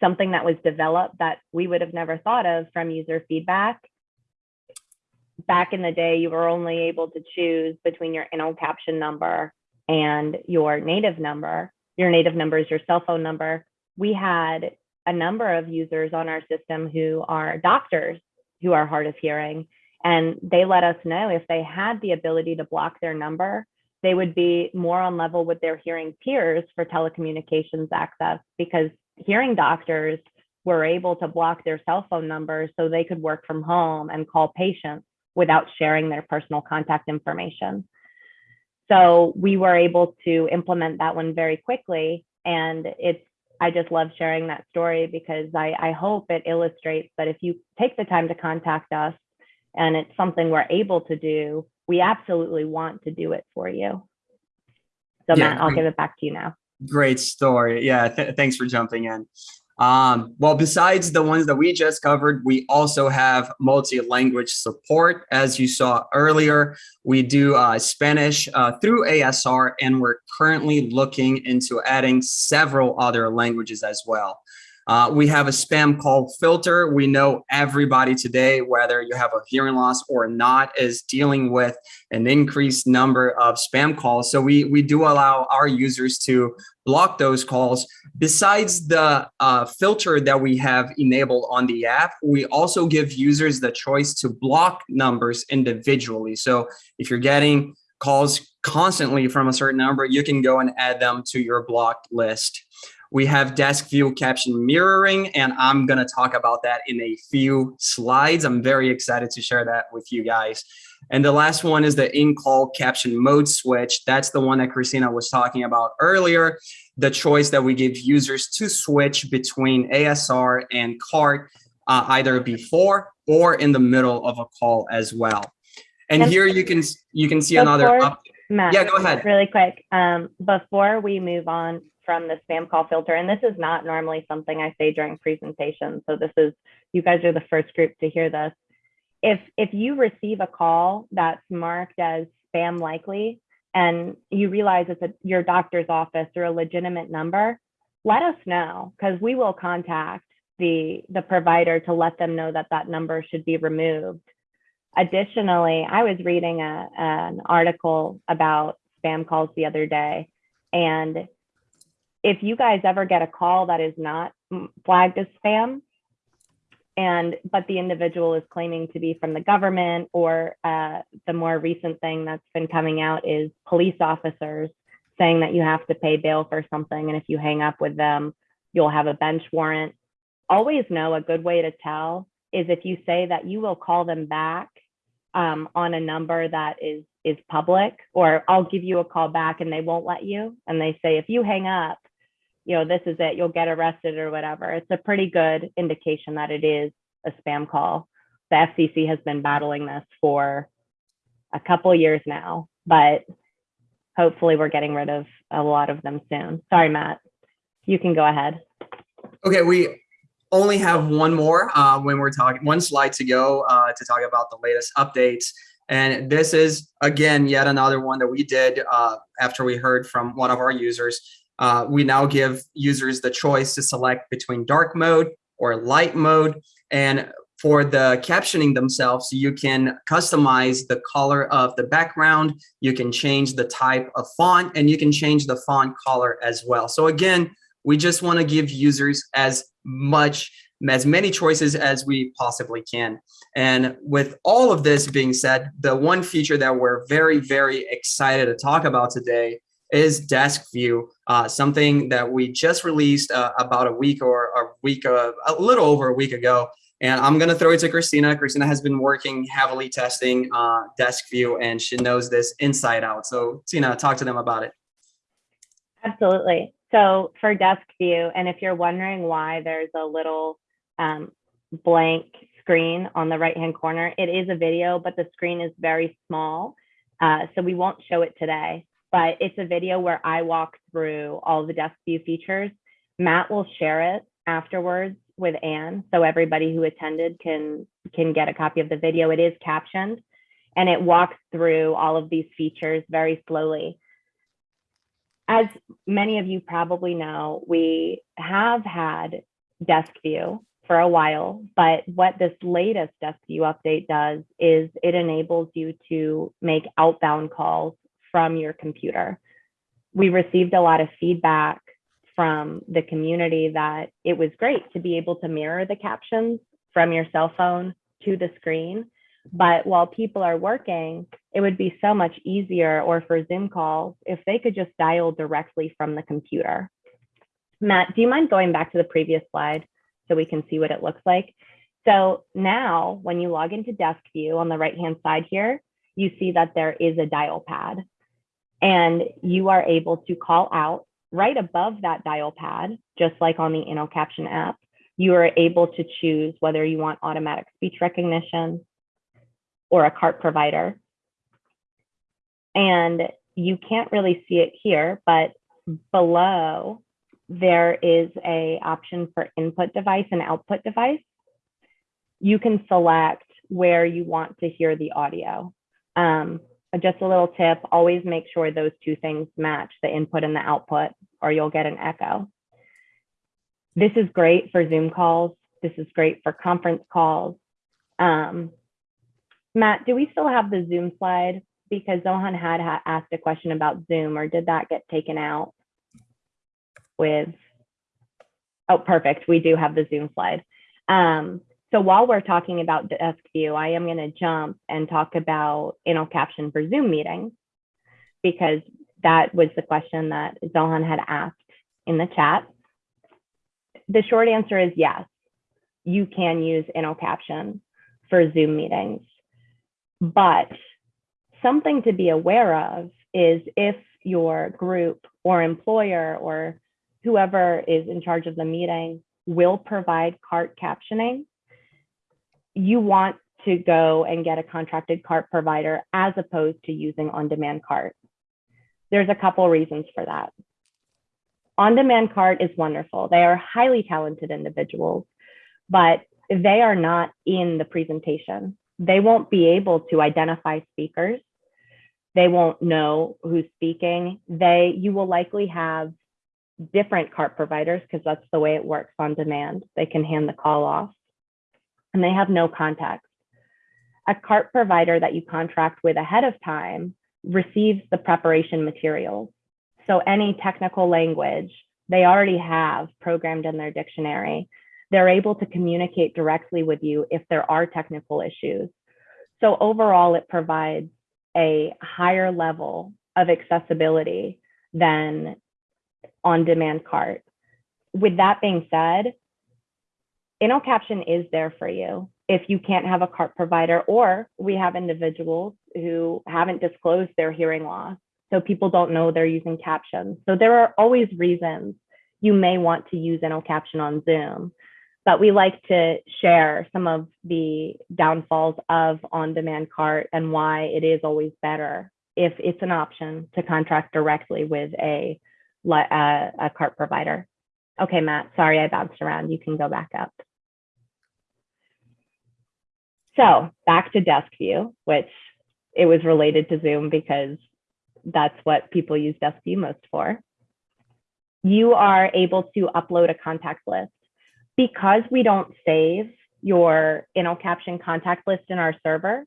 something that was developed that we would have never thought of from user feedback. Back in the day, you were only able to choose between your internal InnoCaption number and your native number. Your native number is your cell phone number. We had a number of users on our system who are doctors who are hard of hearing and they let us know if they had the ability to block their number, they would be more on level with their hearing peers for telecommunications access because hearing doctors were able to block their cell phone numbers so they could work from home and call patients without sharing their personal contact information. So we were able to implement that one very quickly. And it's, I just love sharing that story because I, I hope it illustrates that if you take the time to contact us and it's something we're able to do, we absolutely want to do it for you. So Yeah, Matt, I'll great. give it back to you now. Great story. Yeah, th- thanks for jumping in. Um, well, besides the ones that we just covered, we also have multi-language support. As you saw earlier, we do uh, Spanish uh, through ASR, and we're currently looking into adding several other languages as well. Uh, we have a spam call filter. We know everybody today, whether you have a hearing loss or not, is dealing with an increased number of spam calls. So we, we do allow our users to block those calls. Besides the uh, filter that we have enabled on the app, we also give users the choice to block numbers individually. So if you're getting calls constantly from a certain number, you can go and add them to your blocked list. We have desk view caption mirroring, and I'm going to talk about that in a few slides. I'm very excited to share that with you guys. And the last one is the in-call caption mode switch. That's the one that Christina was talking about earlier. The choice that we give users to switch between ASR and CART uh, either before or in the middle of a call as well. And And- here you can you can see another. Matt, Yeah, go ahead. really quick. Um, before we move on from the spam call filter, and this is not normally something I say during presentations, so this is you guys are the first group to hear this. If if you receive a call that's marked as spam likely, and you realize it's a, your doctor's office or a legitimate number, let us know because we will contact the the provider to let them know that that number should be removed. Additionally, I was reading a, an article about spam calls the other day. And if you guys ever get a call that is not flagged as spam, and but the individual is claiming to be from the government, or uh, the more recent thing that's been coming out is police officers saying that you have to pay bail for something, and if you hang up with them, you'll have a bench warrant. Always know a good way to tell is if you say that you will call them back um, on a number that is is public, or I'll give you a call back and they won't let you, and they say if you hang up, you know this is it, you'll get arrested or whatever. It's a pretty good indication that it is a spam call. The FCC has been battling this for a couple years now, but hopefully we're getting rid of a lot of them soon. Sorry, Matt. You can go ahead. Okay, we only have one more uh, when we're talking, one slide to go uh, to talk about the latest updates. And this is, again, yet another one that we did uh, after we heard from one of our users. Uh, we now give users the choice to select between dark mode or light mode. And for the captioning themselves, you can customize the color of the background, you can change the type of font, and you can change the font color as well. So again, we just want to give users as much, as many choices as we possibly can. And with all of this being said, the one feature that we're very, very excited to talk about today is desk view, uh, something that we just released uh, about a week or a week, uh, a little over a week ago. And I'm going to throw it to Christina. Christina has been working heavily testing uh, desk view and she knows this inside out. So Tina, talk to them about it. Absolutely. So for desk view, and if you're wondering why there's a little um, blank screen on the right-hand corner, it is a video, but the screen is very small. Uh, so we won't show it today, but it's a video where I walk through all the desk view features. Matt will share it afterwards with Anne, so everybody who attended can can get a copy of the video. It is captioned, and it walks through all of these features very slowly as many of you probably know, we have had desk view for a while, but what this latest desk view update does is it enables you to make outbound calls from your computer. We received a lot of feedback from the community that it was great to be able to mirror the captions from your cell phone to the screen but while people are working, it would be so much easier or for Zoom calls if they could just dial directly from the computer. Matt, do you mind going back to the previous slide so we can see what it looks like? So now when you log into desk view on the right hand side here, you see that there is a dial pad and you are able to call out right above that dial pad, just like on the InnoCaption app, you are able to choose whether you want automatic speech recognition, or a CART provider. And you can't really see it here, but below there is a option for input device and output device. You can select where you want to hear the audio. Um, just a little tip, always make sure those two things match, the input and the output, or you'll get an echo. This is great for Zoom calls. This is great for conference calls. Um, Matt, do we still have the Zoom slide? Because Zohan had ha asked a question about Zoom, or did that get taken out with? Oh, perfect. We do have the Zoom slide. Um, so while we're talking about desk view, I am going to jump and talk about InnoCaption for Zoom meetings because that was the question that Zohan had asked in the chat. The short answer is yes, you can use InnoCaption for Zoom meetings. But something to be aware of is if your group or employer or whoever is in charge of the meeting will provide CART captioning, you want to go and get a contracted CART provider as opposed to using on-demand CART. There's a couple reasons for that. On-demand CART is wonderful. They are highly talented individuals, but they are not in the presentation they won't be able to identify speakers. They won't know who's speaking. They, you will likely have different cart providers because that's the way it works on demand. They can hand the call off and they have no context. a CART provider that you contract with ahead of time receives the preparation materials. So any technical language they already have programmed in their dictionary. They're able to communicate directly with you if there are technical issues. So overall, it provides a higher level of accessibility than on-demand CART. With that being said, InnoCaption is there for you if you can't have a CART provider, or we have individuals who haven't disclosed their hearing loss. So people don't know they're using captions. So there are always reasons you may want to use InnoCaption on Zoom, but we like to share some of the downfalls of on-demand CART and why it is always better if it's an option to contract directly with a, a, uh, a CART provider. Okay, Matt, sorry I bounced around. You can go back up. So back to desk view, which it was related to Zoom because that's what people use desk view most for. You are able to upload a contact list. Because we don't save your InnoCaption contact list in our server,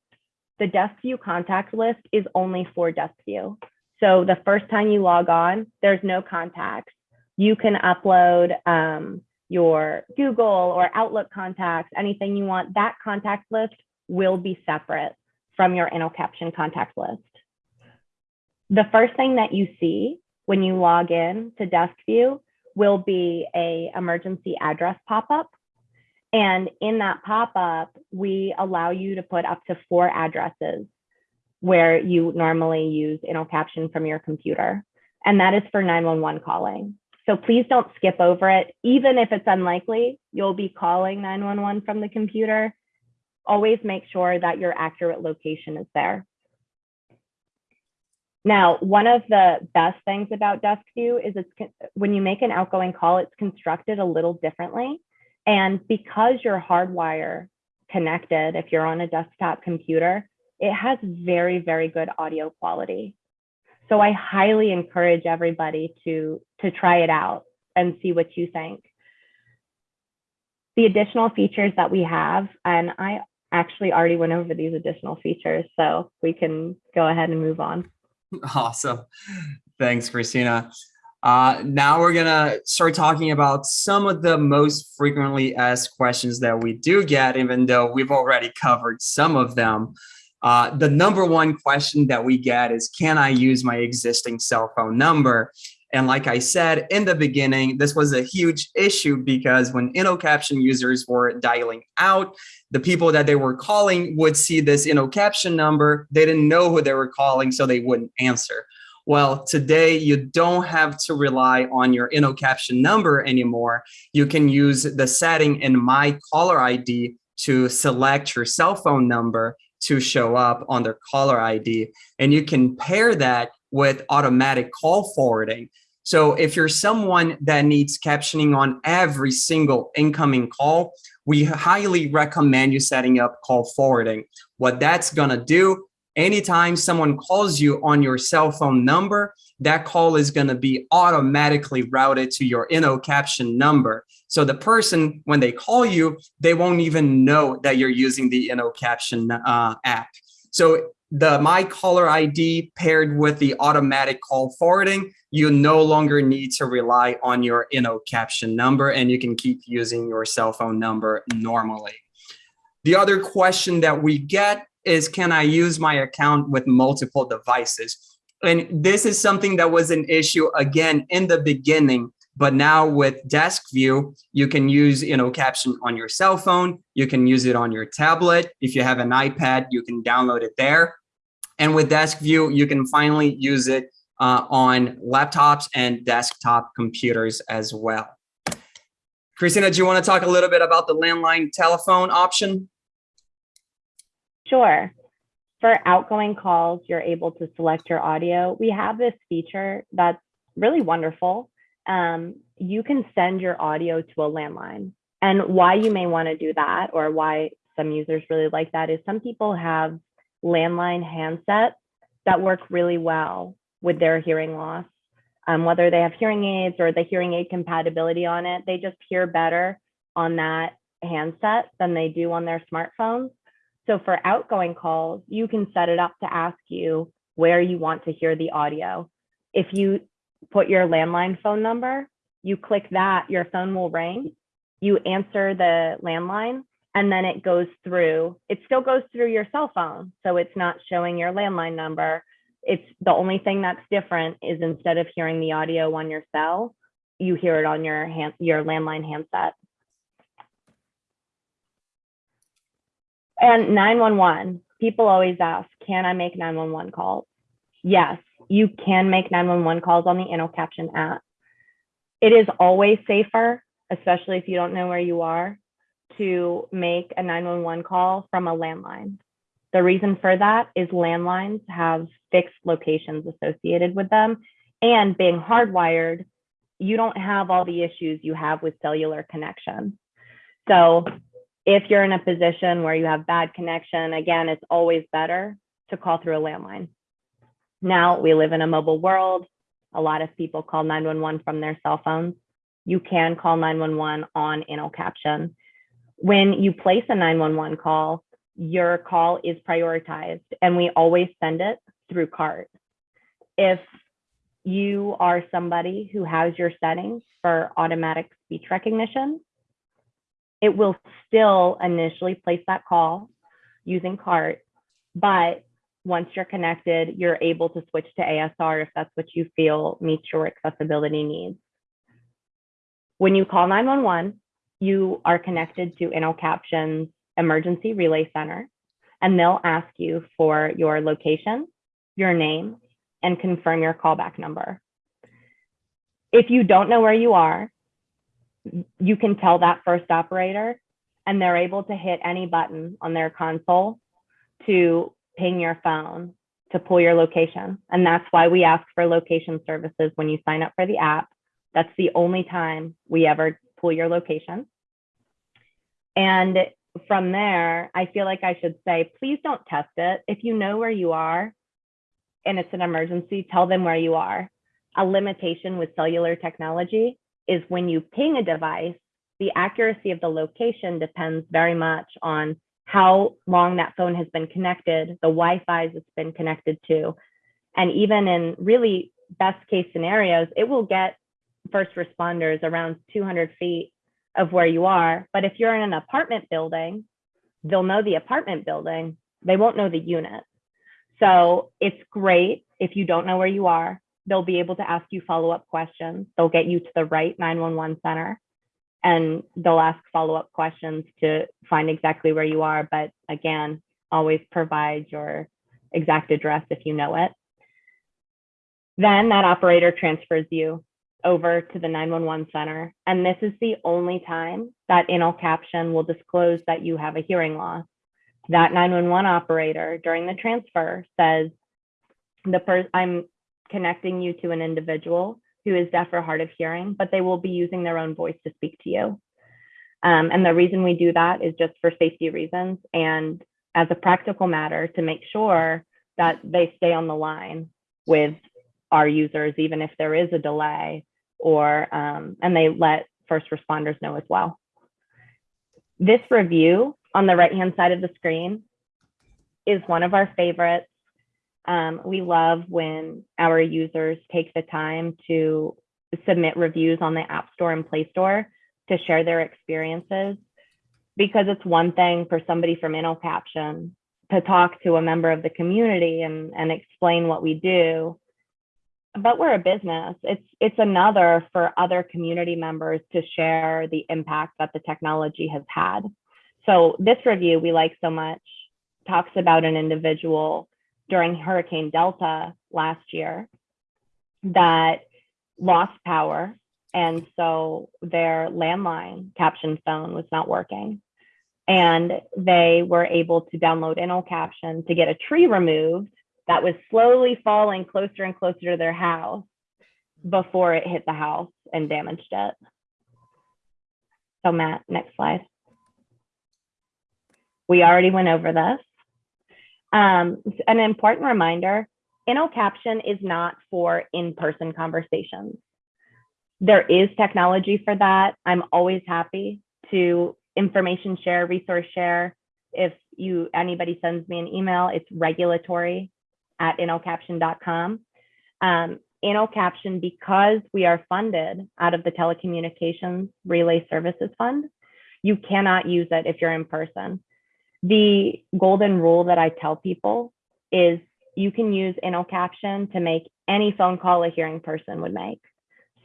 the desk view contact list is only for desk view. So the first time you log on, there's no contacts. You can upload um, your Google or Outlook contacts, anything you want. That contact list will be separate from your InnoCaption contact list. The first thing that you see when you log in to desk view will be a emergency address pop-up. And in that pop-up, we allow you to put up to four addresses where you normally use InnoCaption from your computer. And that is for 911 calling. So please don't skip over it. Even if it's unlikely, you'll be calling 911 from the computer. Always make sure that your accurate location is there. Now, one of the best things about DeskView is it's when you make an outgoing call, it's constructed a little differently. And because you're hardwire connected, if you're on a desktop computer, it has very, very good audio quality. So I highly encourage everybody to, to try it out and see what you think. The additional features that we have, and I actually already went over these additional features, so we can go ahead and move on. Awesome. Thanks, Christina. Uh, now we're gonna start talking about some of the most frequently asked questions that we do get, even though we've already covered some of them. Uh, the number one question that we get is, can I use my existing cell phone number? And like I said in the beginning, this was a huge issue because when InnoCaption users were dialing out, the people that they were calling would see this InnoCaption number. They didn't know who they were calling, so they wouldn't answer. Well, today you don't have to rely on your InnoCaption number anymore. You can use the setting in My Caller ID to select your cell phone number to show up on their caller ID. And you can pair that with automatic call forwarding. So if you're someone that needs captioning on every single incoming call, we highly recommend you setting up call forwarding. What that's gonna do, anytime someone calls you on your cell phone number, that call is gonna be automatically routed to your InnoCaption number. So the person, when they call you, they won't even know that you're using the InnoCaption uh, app. So the My Caller ID paired with the automatic call forwarding, you no longer need to rely on your InnoCaption number and you can keep using your cell phone number normally. The other question that we get is, can I use my account with multiple devices? And this is something that was an issue again in the beginning but now with desk view, you can use you know, caption on your cell phone. You can use it on your tablet. If you have an iPad, you can download it there. And with desk view, you can finally use it uh, on laptops and desktop computers as well. Christina, do you want to talk a little bit about the landline telephone option? Sure. For outgoing calls, you're able to select your audio. We have this feature that's really wonderful um, you can send your audio to a landline. And why you may want to do that, or why some users really like that, is some people have landline handsets that work really well with their hearing loss. Um, whether they have hearing aids or the hearing aid compatibility on it, they just hear better on that handset than they do on their smartphones. So for outgoing calls, you can set it up to ask you where you want to hear the audio. If you put your landline phone number, you click that, your phone will ring. You answer the landline and then it goes through, it still goes through your cell phone. So it's not showing your landline number. It's the only thing that's different is instead of hearing the audio on your cell, you hear it on your hand, your landline handset. And 911, people always ask, can I make 911 calls? Yes, you can make 911 calls on the InnoCaption app. It is always safer, especially if you don't know where you are, to make a 911 call from a landline. The reason for that is landlines have fixed locations associated with them. And being hardwired, you don't have all the issues you have with cellular connection. So if you're in a position where you have bad connection, again, it's always better to call through a landline. Now we live in a mobile world. A lot of people call 911 from their cell phones. You can call 911 on InnoCaption. When you place a 911 call, your call is prioritized and we always send it through CART. If you are somebody who has your settings for automatic speech recognition, it will still initially place that call using CART, but once you're connected, you're able to switch to ASR if that's what you feel meets your accessibility needs. When you call 911, you are connected to InnoCaption's emergency relay center, and they'll ask you for your location, your name, and confirm your callback number. If you don't know where you are, you can tell that first operator and they're able to hit any button on their console to ping your phone to pull your location. And that's why we ask for location services when you sign up for the app. That's the only time we ever pull your location. And from there, I feel like I should say, please don't test it. If you know where you are and it's an emergency, tell them where you are. A limitation with cellular technology is when you ping a device, the accuracy of the location depends very much on how long that phone has been connected, the Wi-Fi's it's been connected to. And even in really best case scenarios, it will get first responders around 200 feet of where you are. But if you're in an apartment building, they'll know the apartment building, they won't know the unit. So it's great if you don't know where you are. They'll be able to ask you follow-up questions. They'll get you to the right 911 center and they'll ask follow-up questions to find exactly where you are. But again, always provide your exact address if you know it. Then that operator transfers you over to the 911 center. And this is the only time that InnoCaption will disclose that you have a hearing loss. That 911 operator during the transfer says, the person I'm connecting you to an individual who is deaf or hard of hearing, but they will be using their own voice to speak to you. Um, and the reason we do that is just for safety reasons and as a practical matter to make sure that they stay on the line with our users, even if there is a delay or, um, and they let first responders know as well. This review on the right-hand side of the screen is one of our favorites. Um, we love when our users take the time to submit reviews on the App Store and Play Store to share their experiences because it's one thing for somebody from InnoCaption to talk to a member of the community and, and explain what we do. But we're a business. It's it's another for other community members to share the impact that the technology has had. So this review we like so much talks about an individual during Hurricane Delta last year that lost power and so their landline caption phone was not working. And they were able to download InnoCaption to get a tree removed that was slowly falling closer and closer to their house before it hit the house and damaged it. So Matt, next slide. We already went over this. Um, an important reminder, InnoCaption is not for in-person conversations there is technology for that. I'm always happy to information share, resource share. if you anybody sends me an email, it's regulatory at innocaption.com. Um, InnoCaption, because we are funded out of the Telecommunications Relay Services Fund, you cannot use it if you're in person. The golden rule that I tell people is you can use InnoCaption caption to make any phone call a hearing person would make.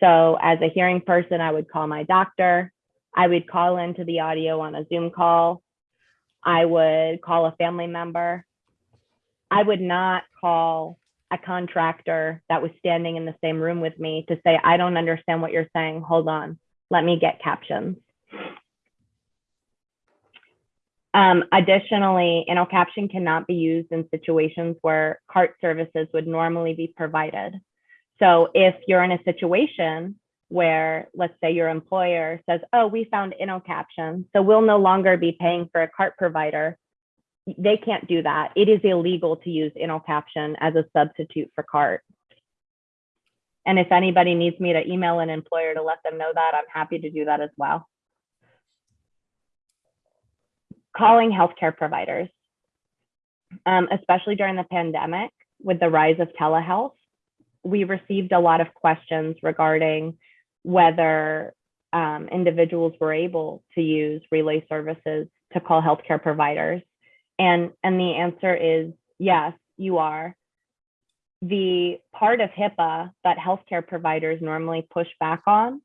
So as a hearing person, I would call my doctor. I would call into the audio on a Zoom call. I would call a family member. I would not call a contractor that was standing in the same room with me to say, I don't understand what you're saying. Hold on, let me get captions. Um, additionally, InnoCaption cannot be used in situations where CART services would normally be provided. So if you're in a situation where, let's say your employer says, oh, we found InnoCaption, so we'll no longer be paying for a CART provider, they can't do that. It is illegal to use InnoCaption as a substitute for CART. And if anybody needs me to email an employer to let them know that, I'm happy to do that as well. Calling healthcare providers, um, especially during the pandemic with the rise of telehealth, we received a lot of questions regarding whether um, individuals were able to use relay services to call healthcare providers. And, and the answer is yes, you are. The part of HIPAA that healthcare providers normally push back on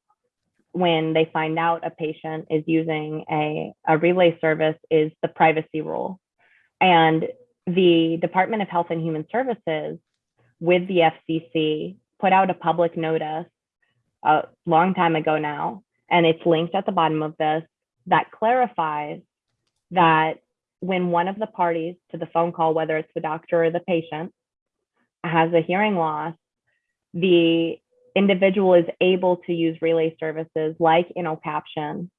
when they find out a patient is using a, a relay service is the privacy rule. And the Department of Health and Human Services with the FCC put out a public notice a long time ago now, and it's linked at the bottom of this that clarifies that when one of the parties to the phone call, whether it's the doctor or the patient, has a hearing loss, the individual is able to use relay services like InnoCaption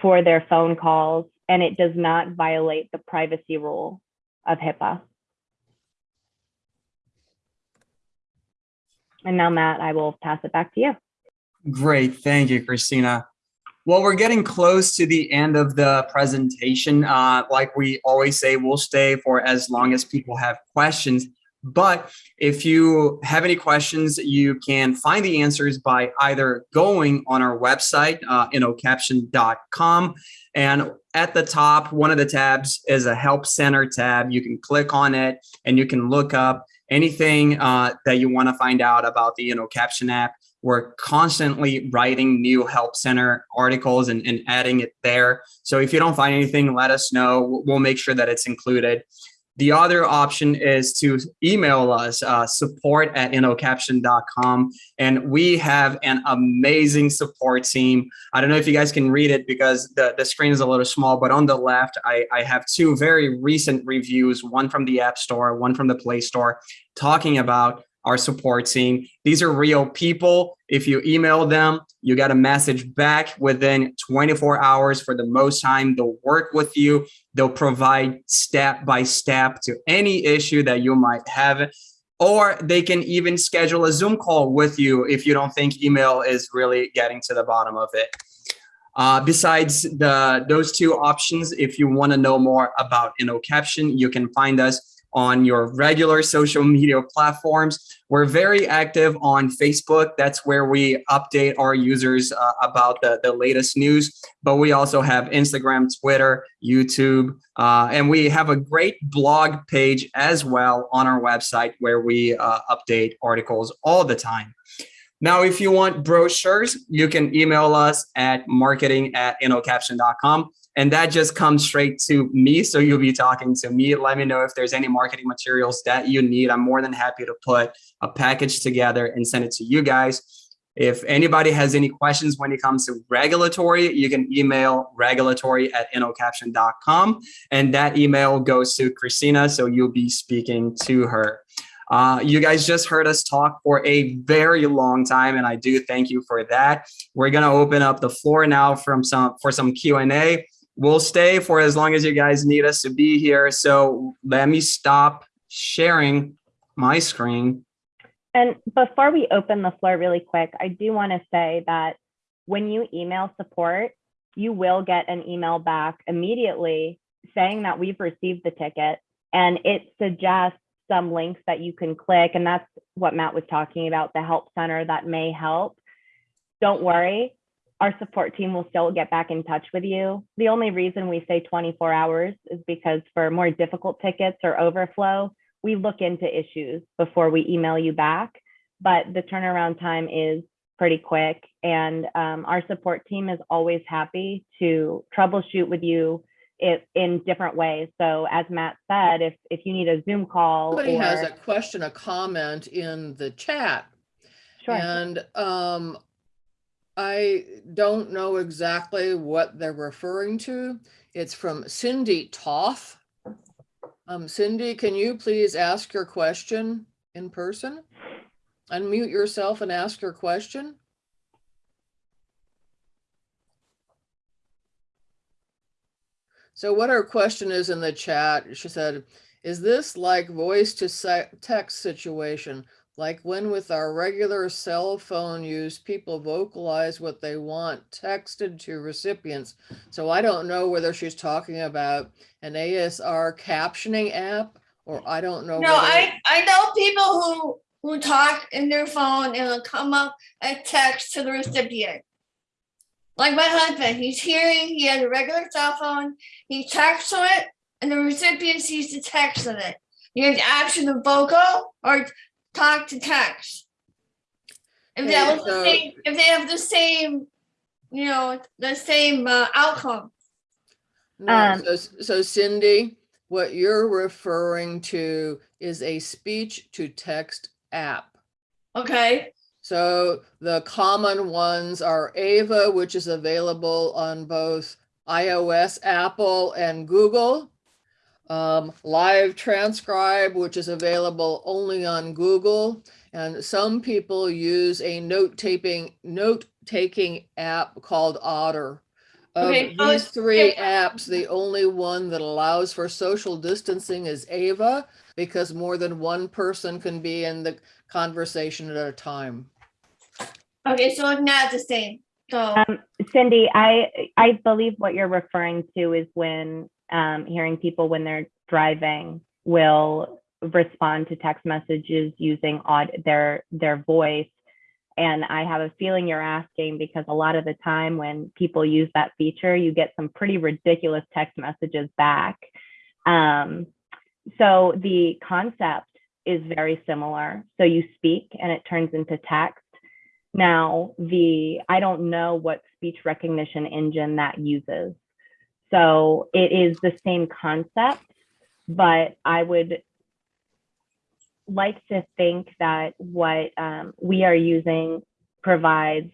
for their phone calls, and it does not violate the privacy rule of HIPAA. And now, Matt, I will pass it back to you. Great. Thank you, Christina. Well, we're getting close to the end of the presentation. Uh, like we always say, we'll stay for as long as people have questions. But if you have any questions, you can find the answers by either going on our website, uh, innocaption.com. And at the top, one of the tabs is a Help Center tab. You can click on it and you can look up anything uh, that you want to find out about the InnoCaption app. We're constantly writing new Help Center articles and, and adding it there. So if you don't find anything, let us know. We'll make sure that it's included. The other option is to email us, uh, support at innocaption.com. And we have an amazing support team. I don't know if you guys can read it because the, the screen is a little small, but on the left, I, I have two very recent reviews, one from the App Store, one from the Play Store, talking about our support team. These are real people. If you email them, you get a message back within 24 hours for the most time. They'll work with you. They'll provide step by step to any issue that you might have. Or they can even schedule a Zoom call with you if you don't think email is really getting to the bottom of it. Uh, besides the those two options, if you want to know more about InnoCaption, you can find us on your regular social media platforms. We're very active on Facebook. That's where we update our users uh, about the, the latest news. But we also have Instagram, Twitter, YouTube, uh, and we have a great blog page as well on our website where we uh, update articles all the time. Now, if you want brochures, you can email us at marketing at innocaption.com and that just comes straight to me. So you'll be talking to me. Let me know if there's any marketing materials that you need. I'm more than happy to put a package together and send it to you guys. If anybody has any questions when it comes to regulatory, you can email regulatory at innocaption.com and that email goes to Christina. So you'll be speaking to her. Uh, you guys just heard us talk for a very long time, and I do thank you for that. We're gonna open up the floor now from some for some Q and A we'll stay for as long as you guys need us to be here. So let me stop sharing my screen. And before we open the floor really quick, I do want to say that when you email support, you will get an email back immediately saying that we've received the ticket and it suggests some links that you can click. And that's what Matt was talking about, the help center that may help. Don't worry, our support team will still get back in touch with you. The only reason we say 24 hours is because for more difficult tickets or overflow, we look into issues before we email you back. But the turnaround time is pretty quick. And um, our support team is always happy to troubleshoot with you it, in different ways. So as Matt said, if, if you need a Zoom call Somebody has a question, a comment in the chat. sure. And um, I don't know exactly what they're referring to. It's from Cindy Toth. Um, Cindy, can you please ask your question in person? Unmute yourself and ask your question. So what her question is in the chat, she said, is this like voice to text situation? Like when with our regular cell phone use, people vocalize what they want texted to recipients. So I don't know whether she's talking about an ASR captioning app or I don't know. No, I I know people who who talk in their phone and it'll come up a text to the recipient. Like my husband, he's hearing, he has a regular cell phone, he texts to it, and the recipient sees the text of it. You have to action of vocal or talk to text. If that Okay, was the same, if they have the same, you know, the same uh, outcome. No, Um, so, so Cindy, what you're referring to is a speech to text app. Okay. So the common ones are Ava, which is available on both iOS, Apple, and Google. Um, Live Transcribe, which is available only on Google. And some people use a note taping, note taking app called Otter. Of Okay, so these it's- three apps, the only one that allows for social distancing is Ava because more than one person can be in the conversation at a time. Okay, so it's not the same. So Um, Cindy, I, I believe what you're referring to is when, um, hearing people when they're driving will respond to text messages using their, their voice. And I have a feeling you're asking because a lot of the time when people use that feature, you get some pretty ridiculous text messages back. Um, so the concept is very similar. So you speak and it turns into text. Now, the I don't know what speech recognition engine that uses. So it is the same concept, but I would like to think that what um, we are using provides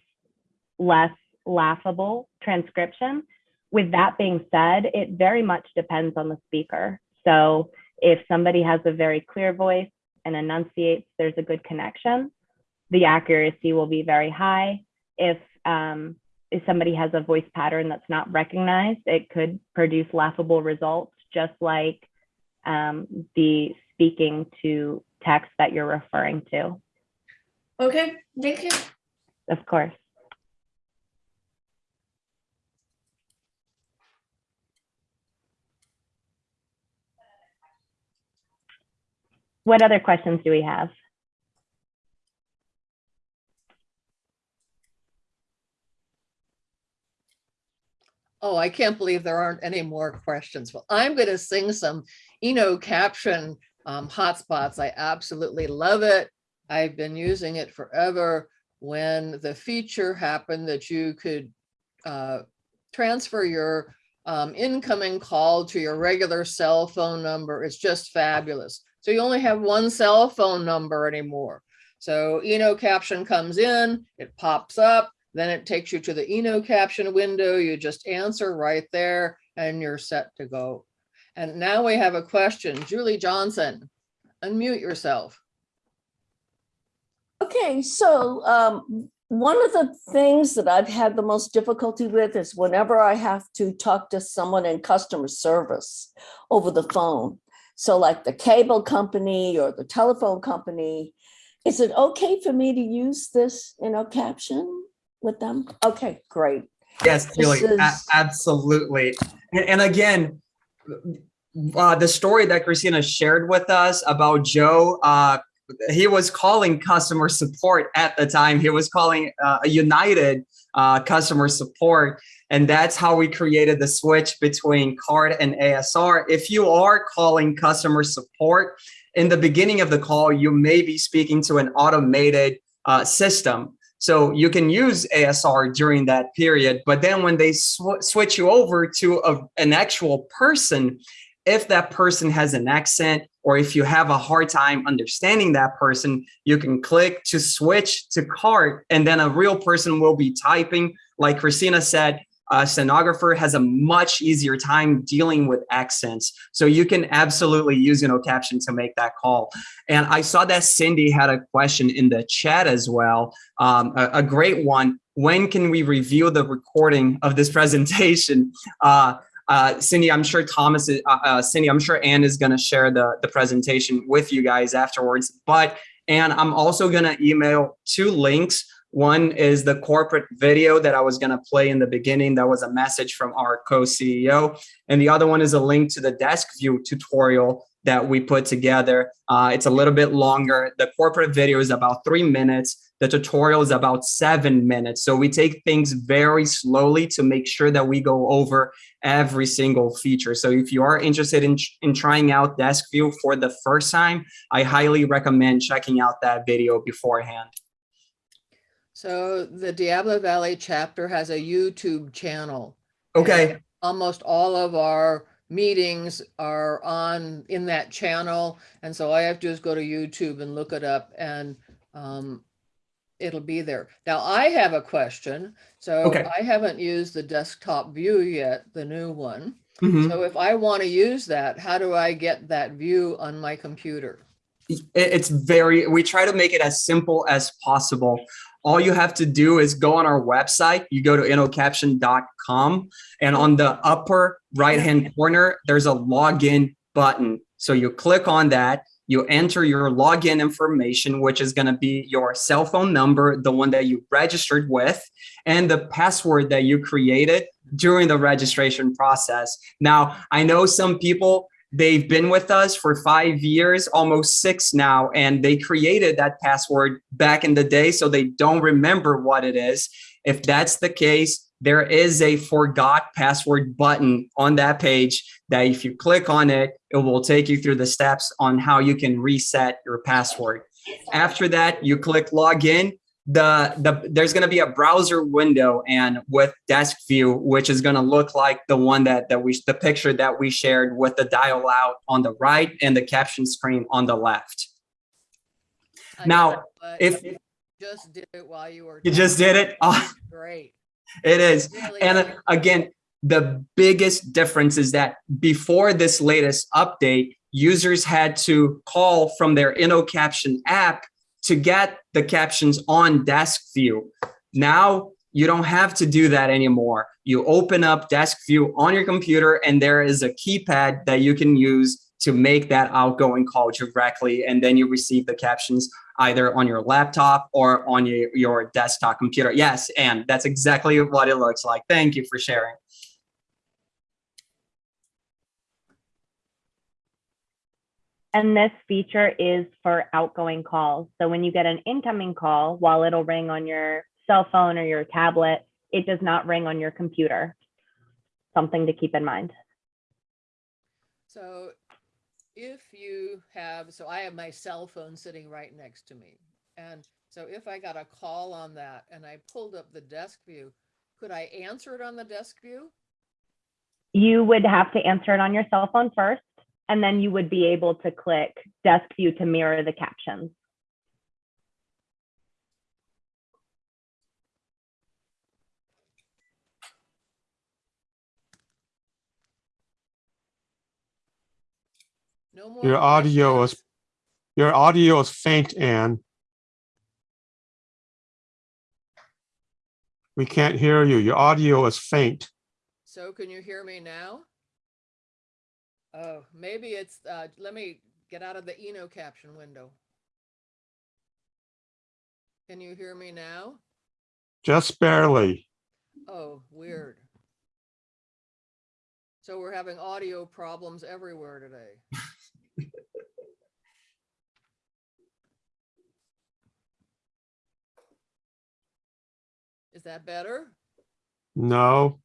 less laughable transcription. With that being said, it very much depends on the speaker. So if somebody has a very clear voice and enunciates, there's a good connection the accuracy will be very high. If um, if somebody has a voice pattern that's not recognized, it could produce laughable results, just like um, the speaking to text that you're referring to. okay, thank you. Of course. What other questions do we have? Oh, I can't believe there aren't any more questions. Well, I'm going to sing some InnoCaption um, hotspots. I absolutely love it. I've been using it forever. When the feature happened that you could uh, transfer your um, incoming call to your regular cell phone number, it's just fabulous. So you only have one cell phone number anymore. So InnoCaption comes in, it pops up, then it takes you to the InnoCaption window. You just answer right there and you're set to go. And now we have a question. Julie Johnson, unmute yourself. Okay, so um, one of the things that I've had the most difficulty with is whenever I have to talk to someone in customer service over the phone. So like the cable company or the telephone company, is it okay for me to use this, you know, caption with them? Okay, great. Yes, Julie, is- absolutely. And, and again, uh, the story that Christina shared with us about Joe, uh, he was calling customer support at the time. He was calling uh, a United uh, customer support. And that's how we created the switch between CART and ASR. If you are calling customer support, in the beginning of the call, you may be speaking to an automated uh, system. So you can use ASR during that period. But then when they sw switch you over to a, an actual person, if that person has an accent or if you have a hard time understanding that person, you can click to switch to CART and then a real person will be typing. Like Christina said, a stenographer has a much easier time dealing with accents. So you can absolutely use, you know, caption to make that call. And I saw that Cindy had a question in the chat as well, um, a, a great one. When can we review the recording of this presentation? Uh, uh, Cindy, I'm sure Thomas, is, uh, uh, Cindy, I'm sure Anne is going to share the, the presentation with you guys afterwards. But, and I'm also going to email two links. One is the corporate video that I was going to play in the beginning. That was a message from our co-CEO. And the other one is a link to the desk view tutorial that we put together. Uh, it's a little bit longer. The corporate video is about three minutes. The tutorial is about seven minutes. So we take things very slowly to make sure that we go over every single feature. So if you are interested in, in trying out Desk View for the first time, I highly recommend checking out that video beforehand. So the Diablo Valley chapter has a YouTube channel. Okay. Almost all of our meetings are on in that channel. And so all I have to do is go to YouTube and look it up and um, it'll be there. Now I have a question. So Okay. I haven't used the desktop view yet, the new one. Mhm. So if I want to use that, how do I get that view on my computer? it's very we try to make it as simple as possible all you have to do is go on our website. You go to innocaption.com and on the upper right hand corner there's a login button. So you click on that. You enter your login information which is going to be your cell phone number the one that you registered with and the password that you created during the registration process. Now i know some people They've been with us for five years, almost six now, and they created that password back in the day, so they don't remember what it is. If that's the case, there is a forgot password button on that page that if you click on it, it will take you through the steps on how you can reset your password. After that, you click login the the there's going to be a browser window and with desk view which is going to look like the one that that we the picture that we shared with the dial out on the right and the caption screen on the left I Now, if you Just did it while you were. you just did it oh, Great. it is Really and uh, is. again the biggest difference is that before this latest update users had to call from their InnoCaption app to get the captions on desk view. Now you don't have to do that anymore. You open up desk view on your computer and there is a keypad that you can use to make that outgoing call directly. And then you receive the captions either on your laptop or on your, your desktop computer. Yes, and that's exactly what it looks like. Thank you for sharing. And this feature is for outgoing calls. So when you get an incoming call, while it'll ring on your cell phone or your tablet, it does not ring on your computer. Something to keep in mind. So if you have, so I have my cell phone sitting right next to me. And so if I got a call on that and I pulled up the desk view, could I answer it on the desk view? You would have to answer it on your cell phone first, and then you would be able to click desk view to mirror the captions. No more. Your audio is, your audio is faint, Anne. We can't hear you. Your audio is faint. So can you hear me now? Oh, maybe it's, uh, let me get out of the InnoCaption window. Can you hear me now? Just barely. Oh, weird. So we're having audio problems everywhere today. Is that better? No,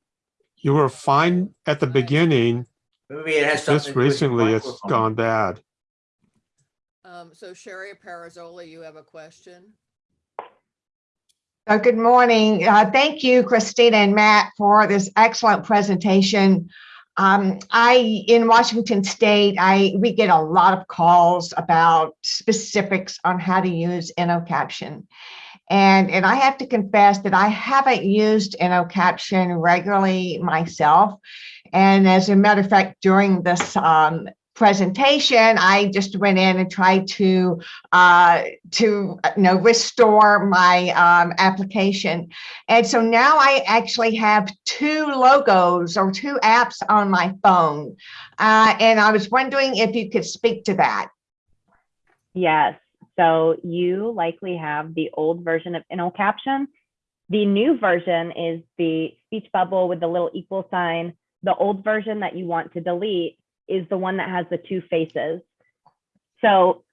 you were fine at the beginning. Maybe it has something Just to do with recently, it's microphone. gone bad. Um, so Sherry Perazzoli, you have a question? Uh, Good morning. Uh, Thank you, Christina and Matt, for this excellent presentation. Um, I, in Washington State, I, we get a lot of calls about specifics on how to use InnoCaption. And, and I have to confess that I haven't used InnoCaption regularly myself. And as a matter of fact, during this um, presentation, I just went in and tried to uh, to uh, you know restore my um, application and so now i actually have two logos or two apps on my phone uh, and i was wondering if you could speak to that Yes. So you likely have the old version of InnoCaption. The new version is the speech bubble with the little equal sign. The old version that you want to delete is the one that has the two faces. So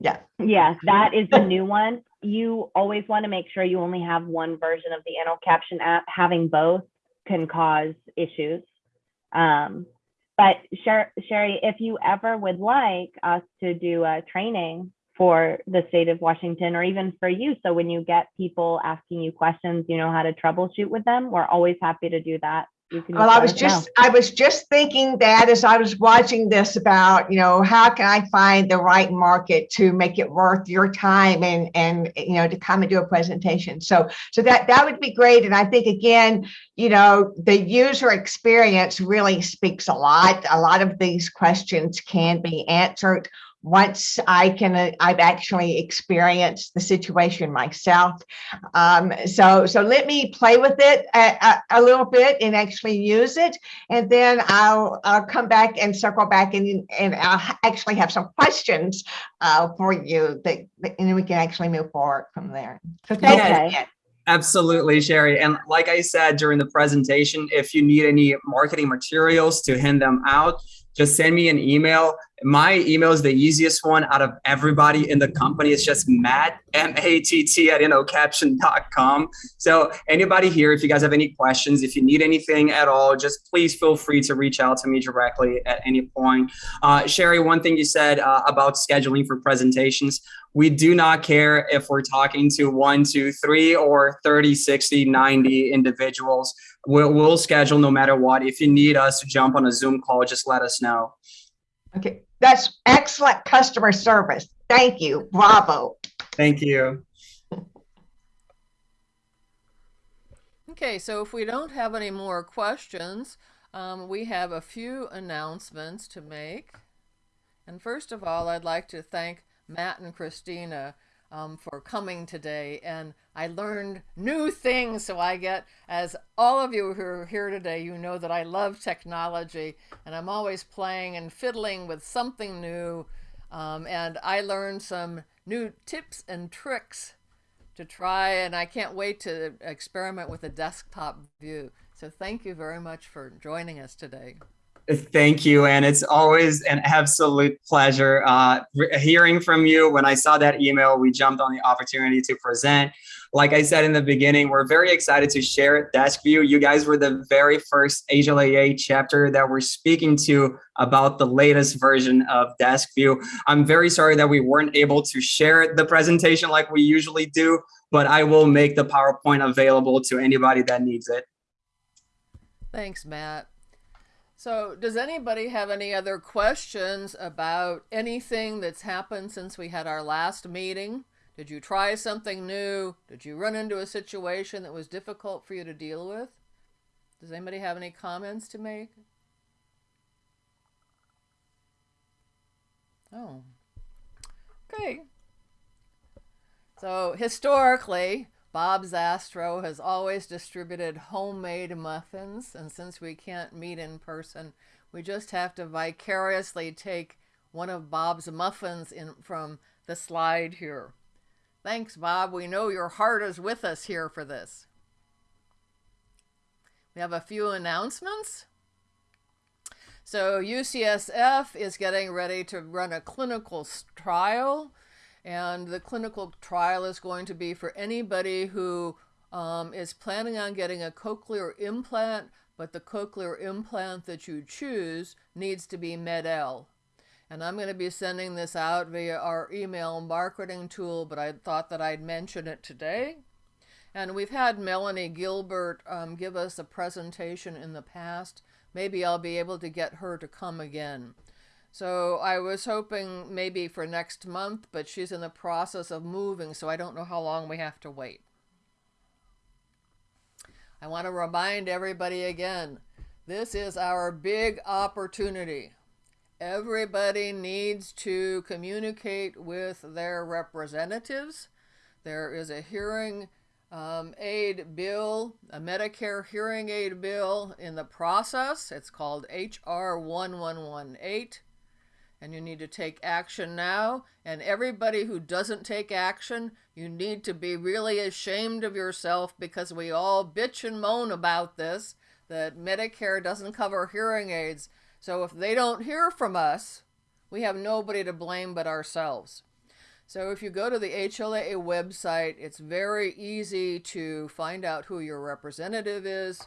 Yeah. yeah, that is the new one. You always want to make sure you only have one version of the InnoCaption app. Having both can cause issues. Um, but Sher- Sherry, if you ever would like us to do a training for the state of Washington or even for you, so when you get people asking you questions, you know how to troubleshoot with them, we're always happy to do that. Well i was us know. just i was just thinking that as i was watching this about you know how can i find the right market to make it worth your time and and you know to come and do a presentation? So so that that would be great. And i think again you know the user experience really speaks a lot. A lot of these questions can be answered once i can uh, i've actually experienced the situation myself um, so so let me play with it a, a, a little bit and actually use it and then i'll i'll come back and circle back and and i'll actually have some questions uh, for you that that- and then we can actually move forward from there so thank Okay. again. Absolutely, Sherry. And like I said during the presentation, if you need any marketing materials to hand them out, just send me an email. My email is the easiest one out of everybody in the company. It's just Matt, M-A-T-T at innocaption.com. So anybody here, if you guys have any questions, if you need anything at all, just please feel free to reach out to me directly at any point. Uh, Sherry, one thing you said uh, about scheduling for presentations, we do not care if we're talking to one, two, three, or 30, 60, 90 individuals. We'll, we'll schedule no matter what. If you need us to jump on a Zoom call, just let us know. okay that's excellent customer service thank you bravo Thank you. Okay, so if we don't have any more questions, um, we have a few announcements to make. And first of all, I'd like to thank Matt and Christina um, for coming today. And I learned new things. So I get, as all of you who are here today, you know that I love technology and I'm always playing and fiddling with something new. Um, and I learned some new tips and tricks to try and I can't wait to experiment with a desktop view. So thank you very much for joining us today. Thank you. And it's always an absolute pleasure uh, hearing from you. When I saw that email, we jumped on the opportunity to present. Like I said in the beginning, we're very excited to share Desk View. You guys were the very first HLAA chapter that we're speaking to about the latest version of Desk View. I'm very sorry that we weren't able to share the presentation like we usually do, but I will make the PowerPoint available to anybody that needs it. Thanks, Matt. So does anybody have any other questions about anything that's happened since we had our last meeting? Did you try something new? Did you run into a situation that was difficult for you to deal with? Does anybody have any comments to make? Oh, okay. So historically, Bob Zastro has always distributed homemade muffins, and since we can't meet in person, we just have to vicariously take one of Bob's muffins in from the slide here. Thanks, Bob. We know your heart is with us here for this. We have a few announcements. So UCSF is getting ready to run a clinical trial, and the clinical trial is going to be for anybody who um, is planning on getting a cochlear implant, but the cochlear implant that you choose needs to be MED-EL. And I'm going to be sending this out via our email marketing tool, but I thought that I'd mention it today. And we've had Melanie Gilbert um, give us a presentation in the past. Maybe I'll be able to get her to come again. So I was hoping maybe for next month, but she's in the process of moving, so I don't know how long we have to wait. I want to remind everybody again this is our big opportunity. Everybody needs to communicate with their representatives. There is a hearing um, aid bill, a Medicare hearing aid bill in the process. It's called HR 1118. And you need to take action now. And everybody who doesn't take action, you need to be really ashamed of yourself because we all bitch and moan about this that Medicare doesn't cover hearing aids. So if they don't hear from us, we have nobody to blame but ourselves. So if you go to the HLA website, it's very easy to find out who your representative is.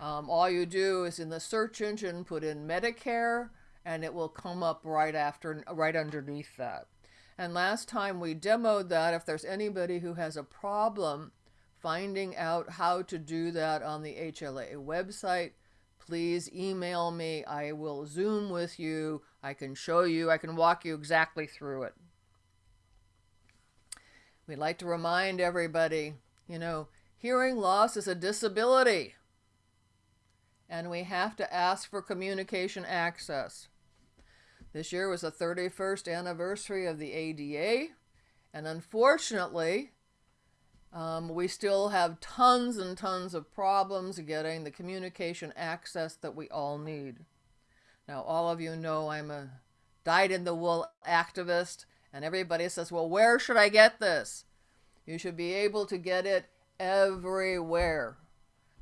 Um, all you do is in the search engine put in Medicare, and it will come up right after, right underneath that. And last time we demoed that. If there's anybody who has a problem finding out how to do that on the HLA website, please email me. I will Zoom with you. I can show you. I can walk you exactly through it. We'd like to remind everybody, you know, hearing loss is a disability. And we have to ask for communication access. This year was the 31st anniversary of the ADA. And unfortunately, um, we still have tons and tons of problems getting the communication access that we all need. Now, all of you know I'm a dyed in the wool activist, and everybody says, well, where should I get this? You should be able to get it everywhere.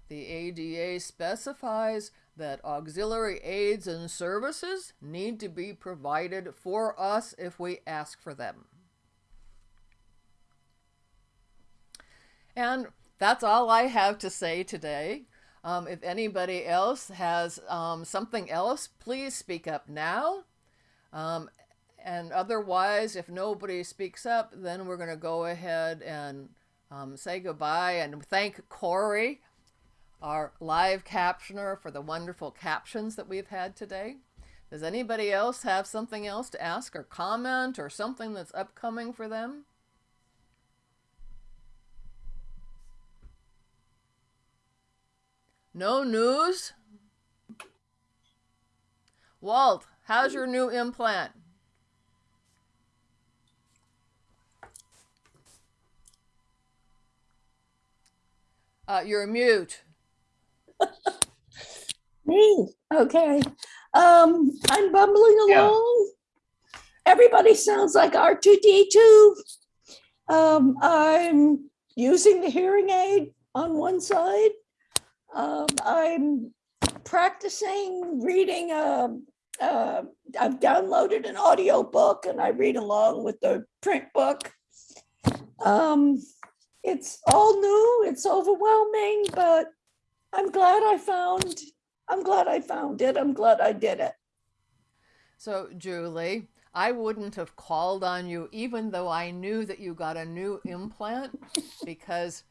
The ADA specifies that auxiliary aids and services need to be provided for us if we ask for them. And that's all I have to say today. Um, if anybody else has um, something else, please speak up now. Um, and otherwise, if nobody speaks up, then we're going to go ahead and um, say goodbye and thank Corey, our live captioner, for the wonderful captions that we've had today. Does anybody else have something else to ask or comment or something that's upcoming for them? No news? Walt, how's your new implant? Uh, you're mute. Me, okay. Um, I'm bumbling along. Everybody sounds like R2D2. Um, I'm using the hearing aid on one side. Um, I'm practicing reading, um, uh, I've downloaded an audio book and I read along with the print book. Um, it's all new, it's overwhelming, but I'm glad I found, I'm glad I found it. I'm glad I did it. So, Julie, I wouldn't have called on you even though I knew that you got a new implant because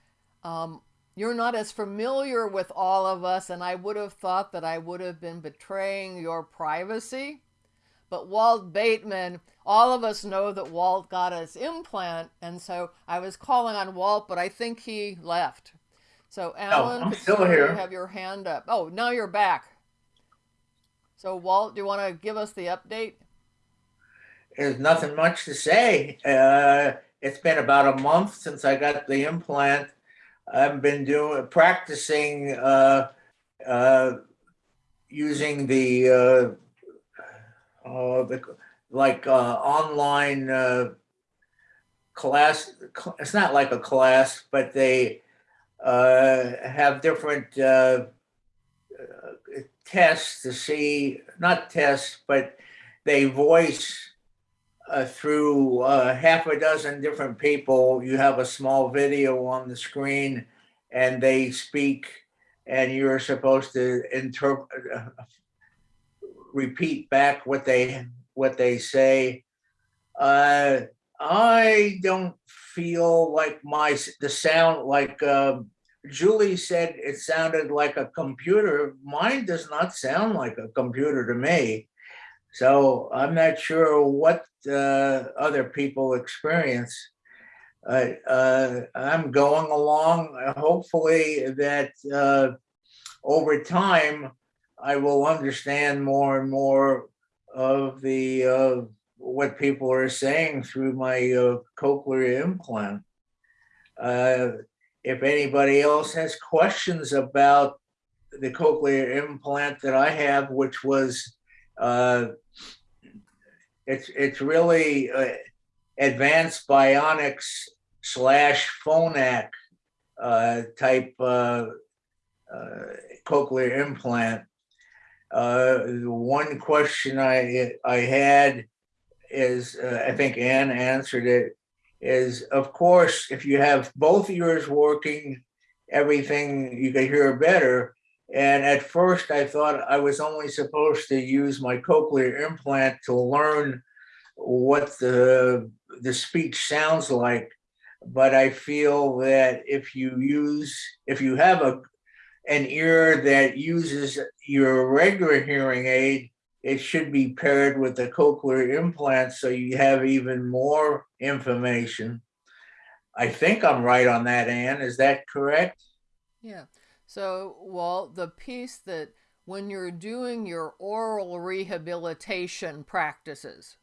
um, you're not as familiar with all of us, and I would have thought that I would have been betraying your privacy. But Walt Bateman, all of us know that Walt got his implant, and so I was calling on Walt, but I think he left. So, Alan, I'm still see you here. have your hand up. Oh, now you're back. So, Walt, do you want to give us the update? There's nothing much to say. Uh, it's been about a month since I got the implant. I've been doing practicing uh, uh, using the uh, uh, the like uh, online uh, class. It's not like a class, but they have different uh, uh, tests to see, not tests, but they voice uh, through uh, half a dozen different people. You have a small video on the screen and they speak and you're supposed to interpret, uh, repeat back what they, what they say. Uh, I don't feel like my, the sound, like um, Julie said it sounded like a computer. Mine does not sound like a computer to me. So I'm not sure what uh, other people experience. Uh, uh, I'm going along, hopefully that uh, over time, I will understand more and more of the, uh, what people are saying through my uh, cochlear implant. If anybody else has questions about the cochlear implant that I have, which was, uh, it's, it's really uh, advanced bionics slash phonak uh, type uh, uh, cochlear implant. Uh, one question I, I had is, I think Ann answered it, is of course, if you have both ears working, everything you can hear better. And at first I thought I was only supposed to use my cochlear implant to learn what the, the speech sounds like. But I feel that if you use, if you have a, an ear that uses your regular hearing aid, it should be paired with the cochlear implant so you have even more information. I think I'm right on that, Ann. Is that correct? Yeah. So, well, the piece that when you're doing your oral rehabilitation practices,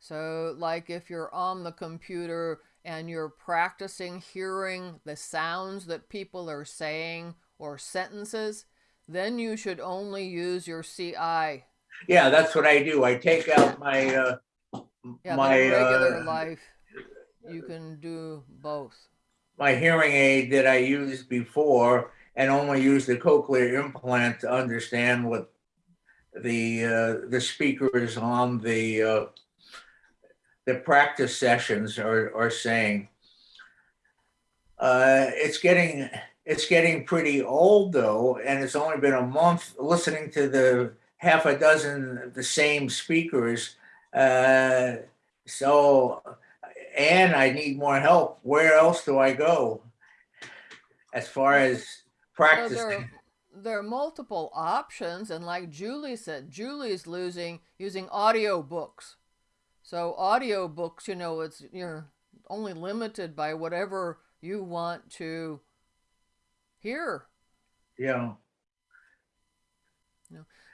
so like if you're on the computer and you're practicing hearing the sounds that people are saying or sentences, then you should only use your CI. Yeah, that's what I do. I take out my, uh, Yeah, my, regular uh, life, you can do both. my hearing aid that I used before and only use the cochlear implant to understand what the, uh, the speakers on the, uh, the practice sessions are, are saying. Uh, it's getting, it's getting pretty old though, and it's only been a month listening to the half a dozen, of the same speakers. Uh, so, and I need more help. Where else do I go? As far as So practice, there, there are multiple options, and like Julie said, Julie's losing using audio books. So audio books, you know, it's you're only limited by whatever you want to hear. know,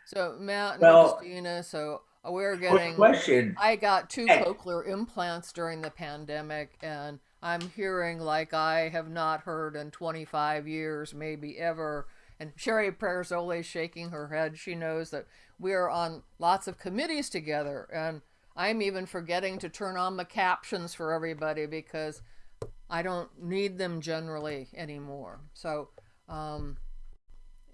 So Matt and Well- Christina, so we're getting. question. I got two Hey. cochlear implants during the pandemic, and I'm hearing like I have not heard in 25 years, maybe ever. And Sherry Perzoli is shaking her head. She knows that we are on lots of committees together, and I'm even forgetting to turn on the captions for everybody because I don't need them generally anymore. So um,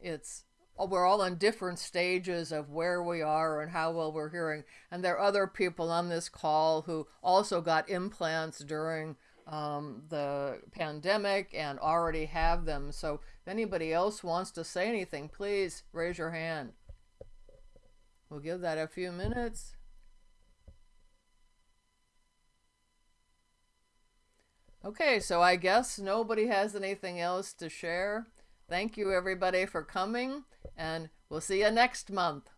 it's we're all in different stages of where we are and how well we're hearing. And there are other people on this call who also got implants during um, the pandemic and already have them. So if anybody else wants to say anything, please raise your hand. We'll give that a few minutes. Okay, so I guess nobody has anything else to share. Thank you, everybody, for coming, and we'll see you next month.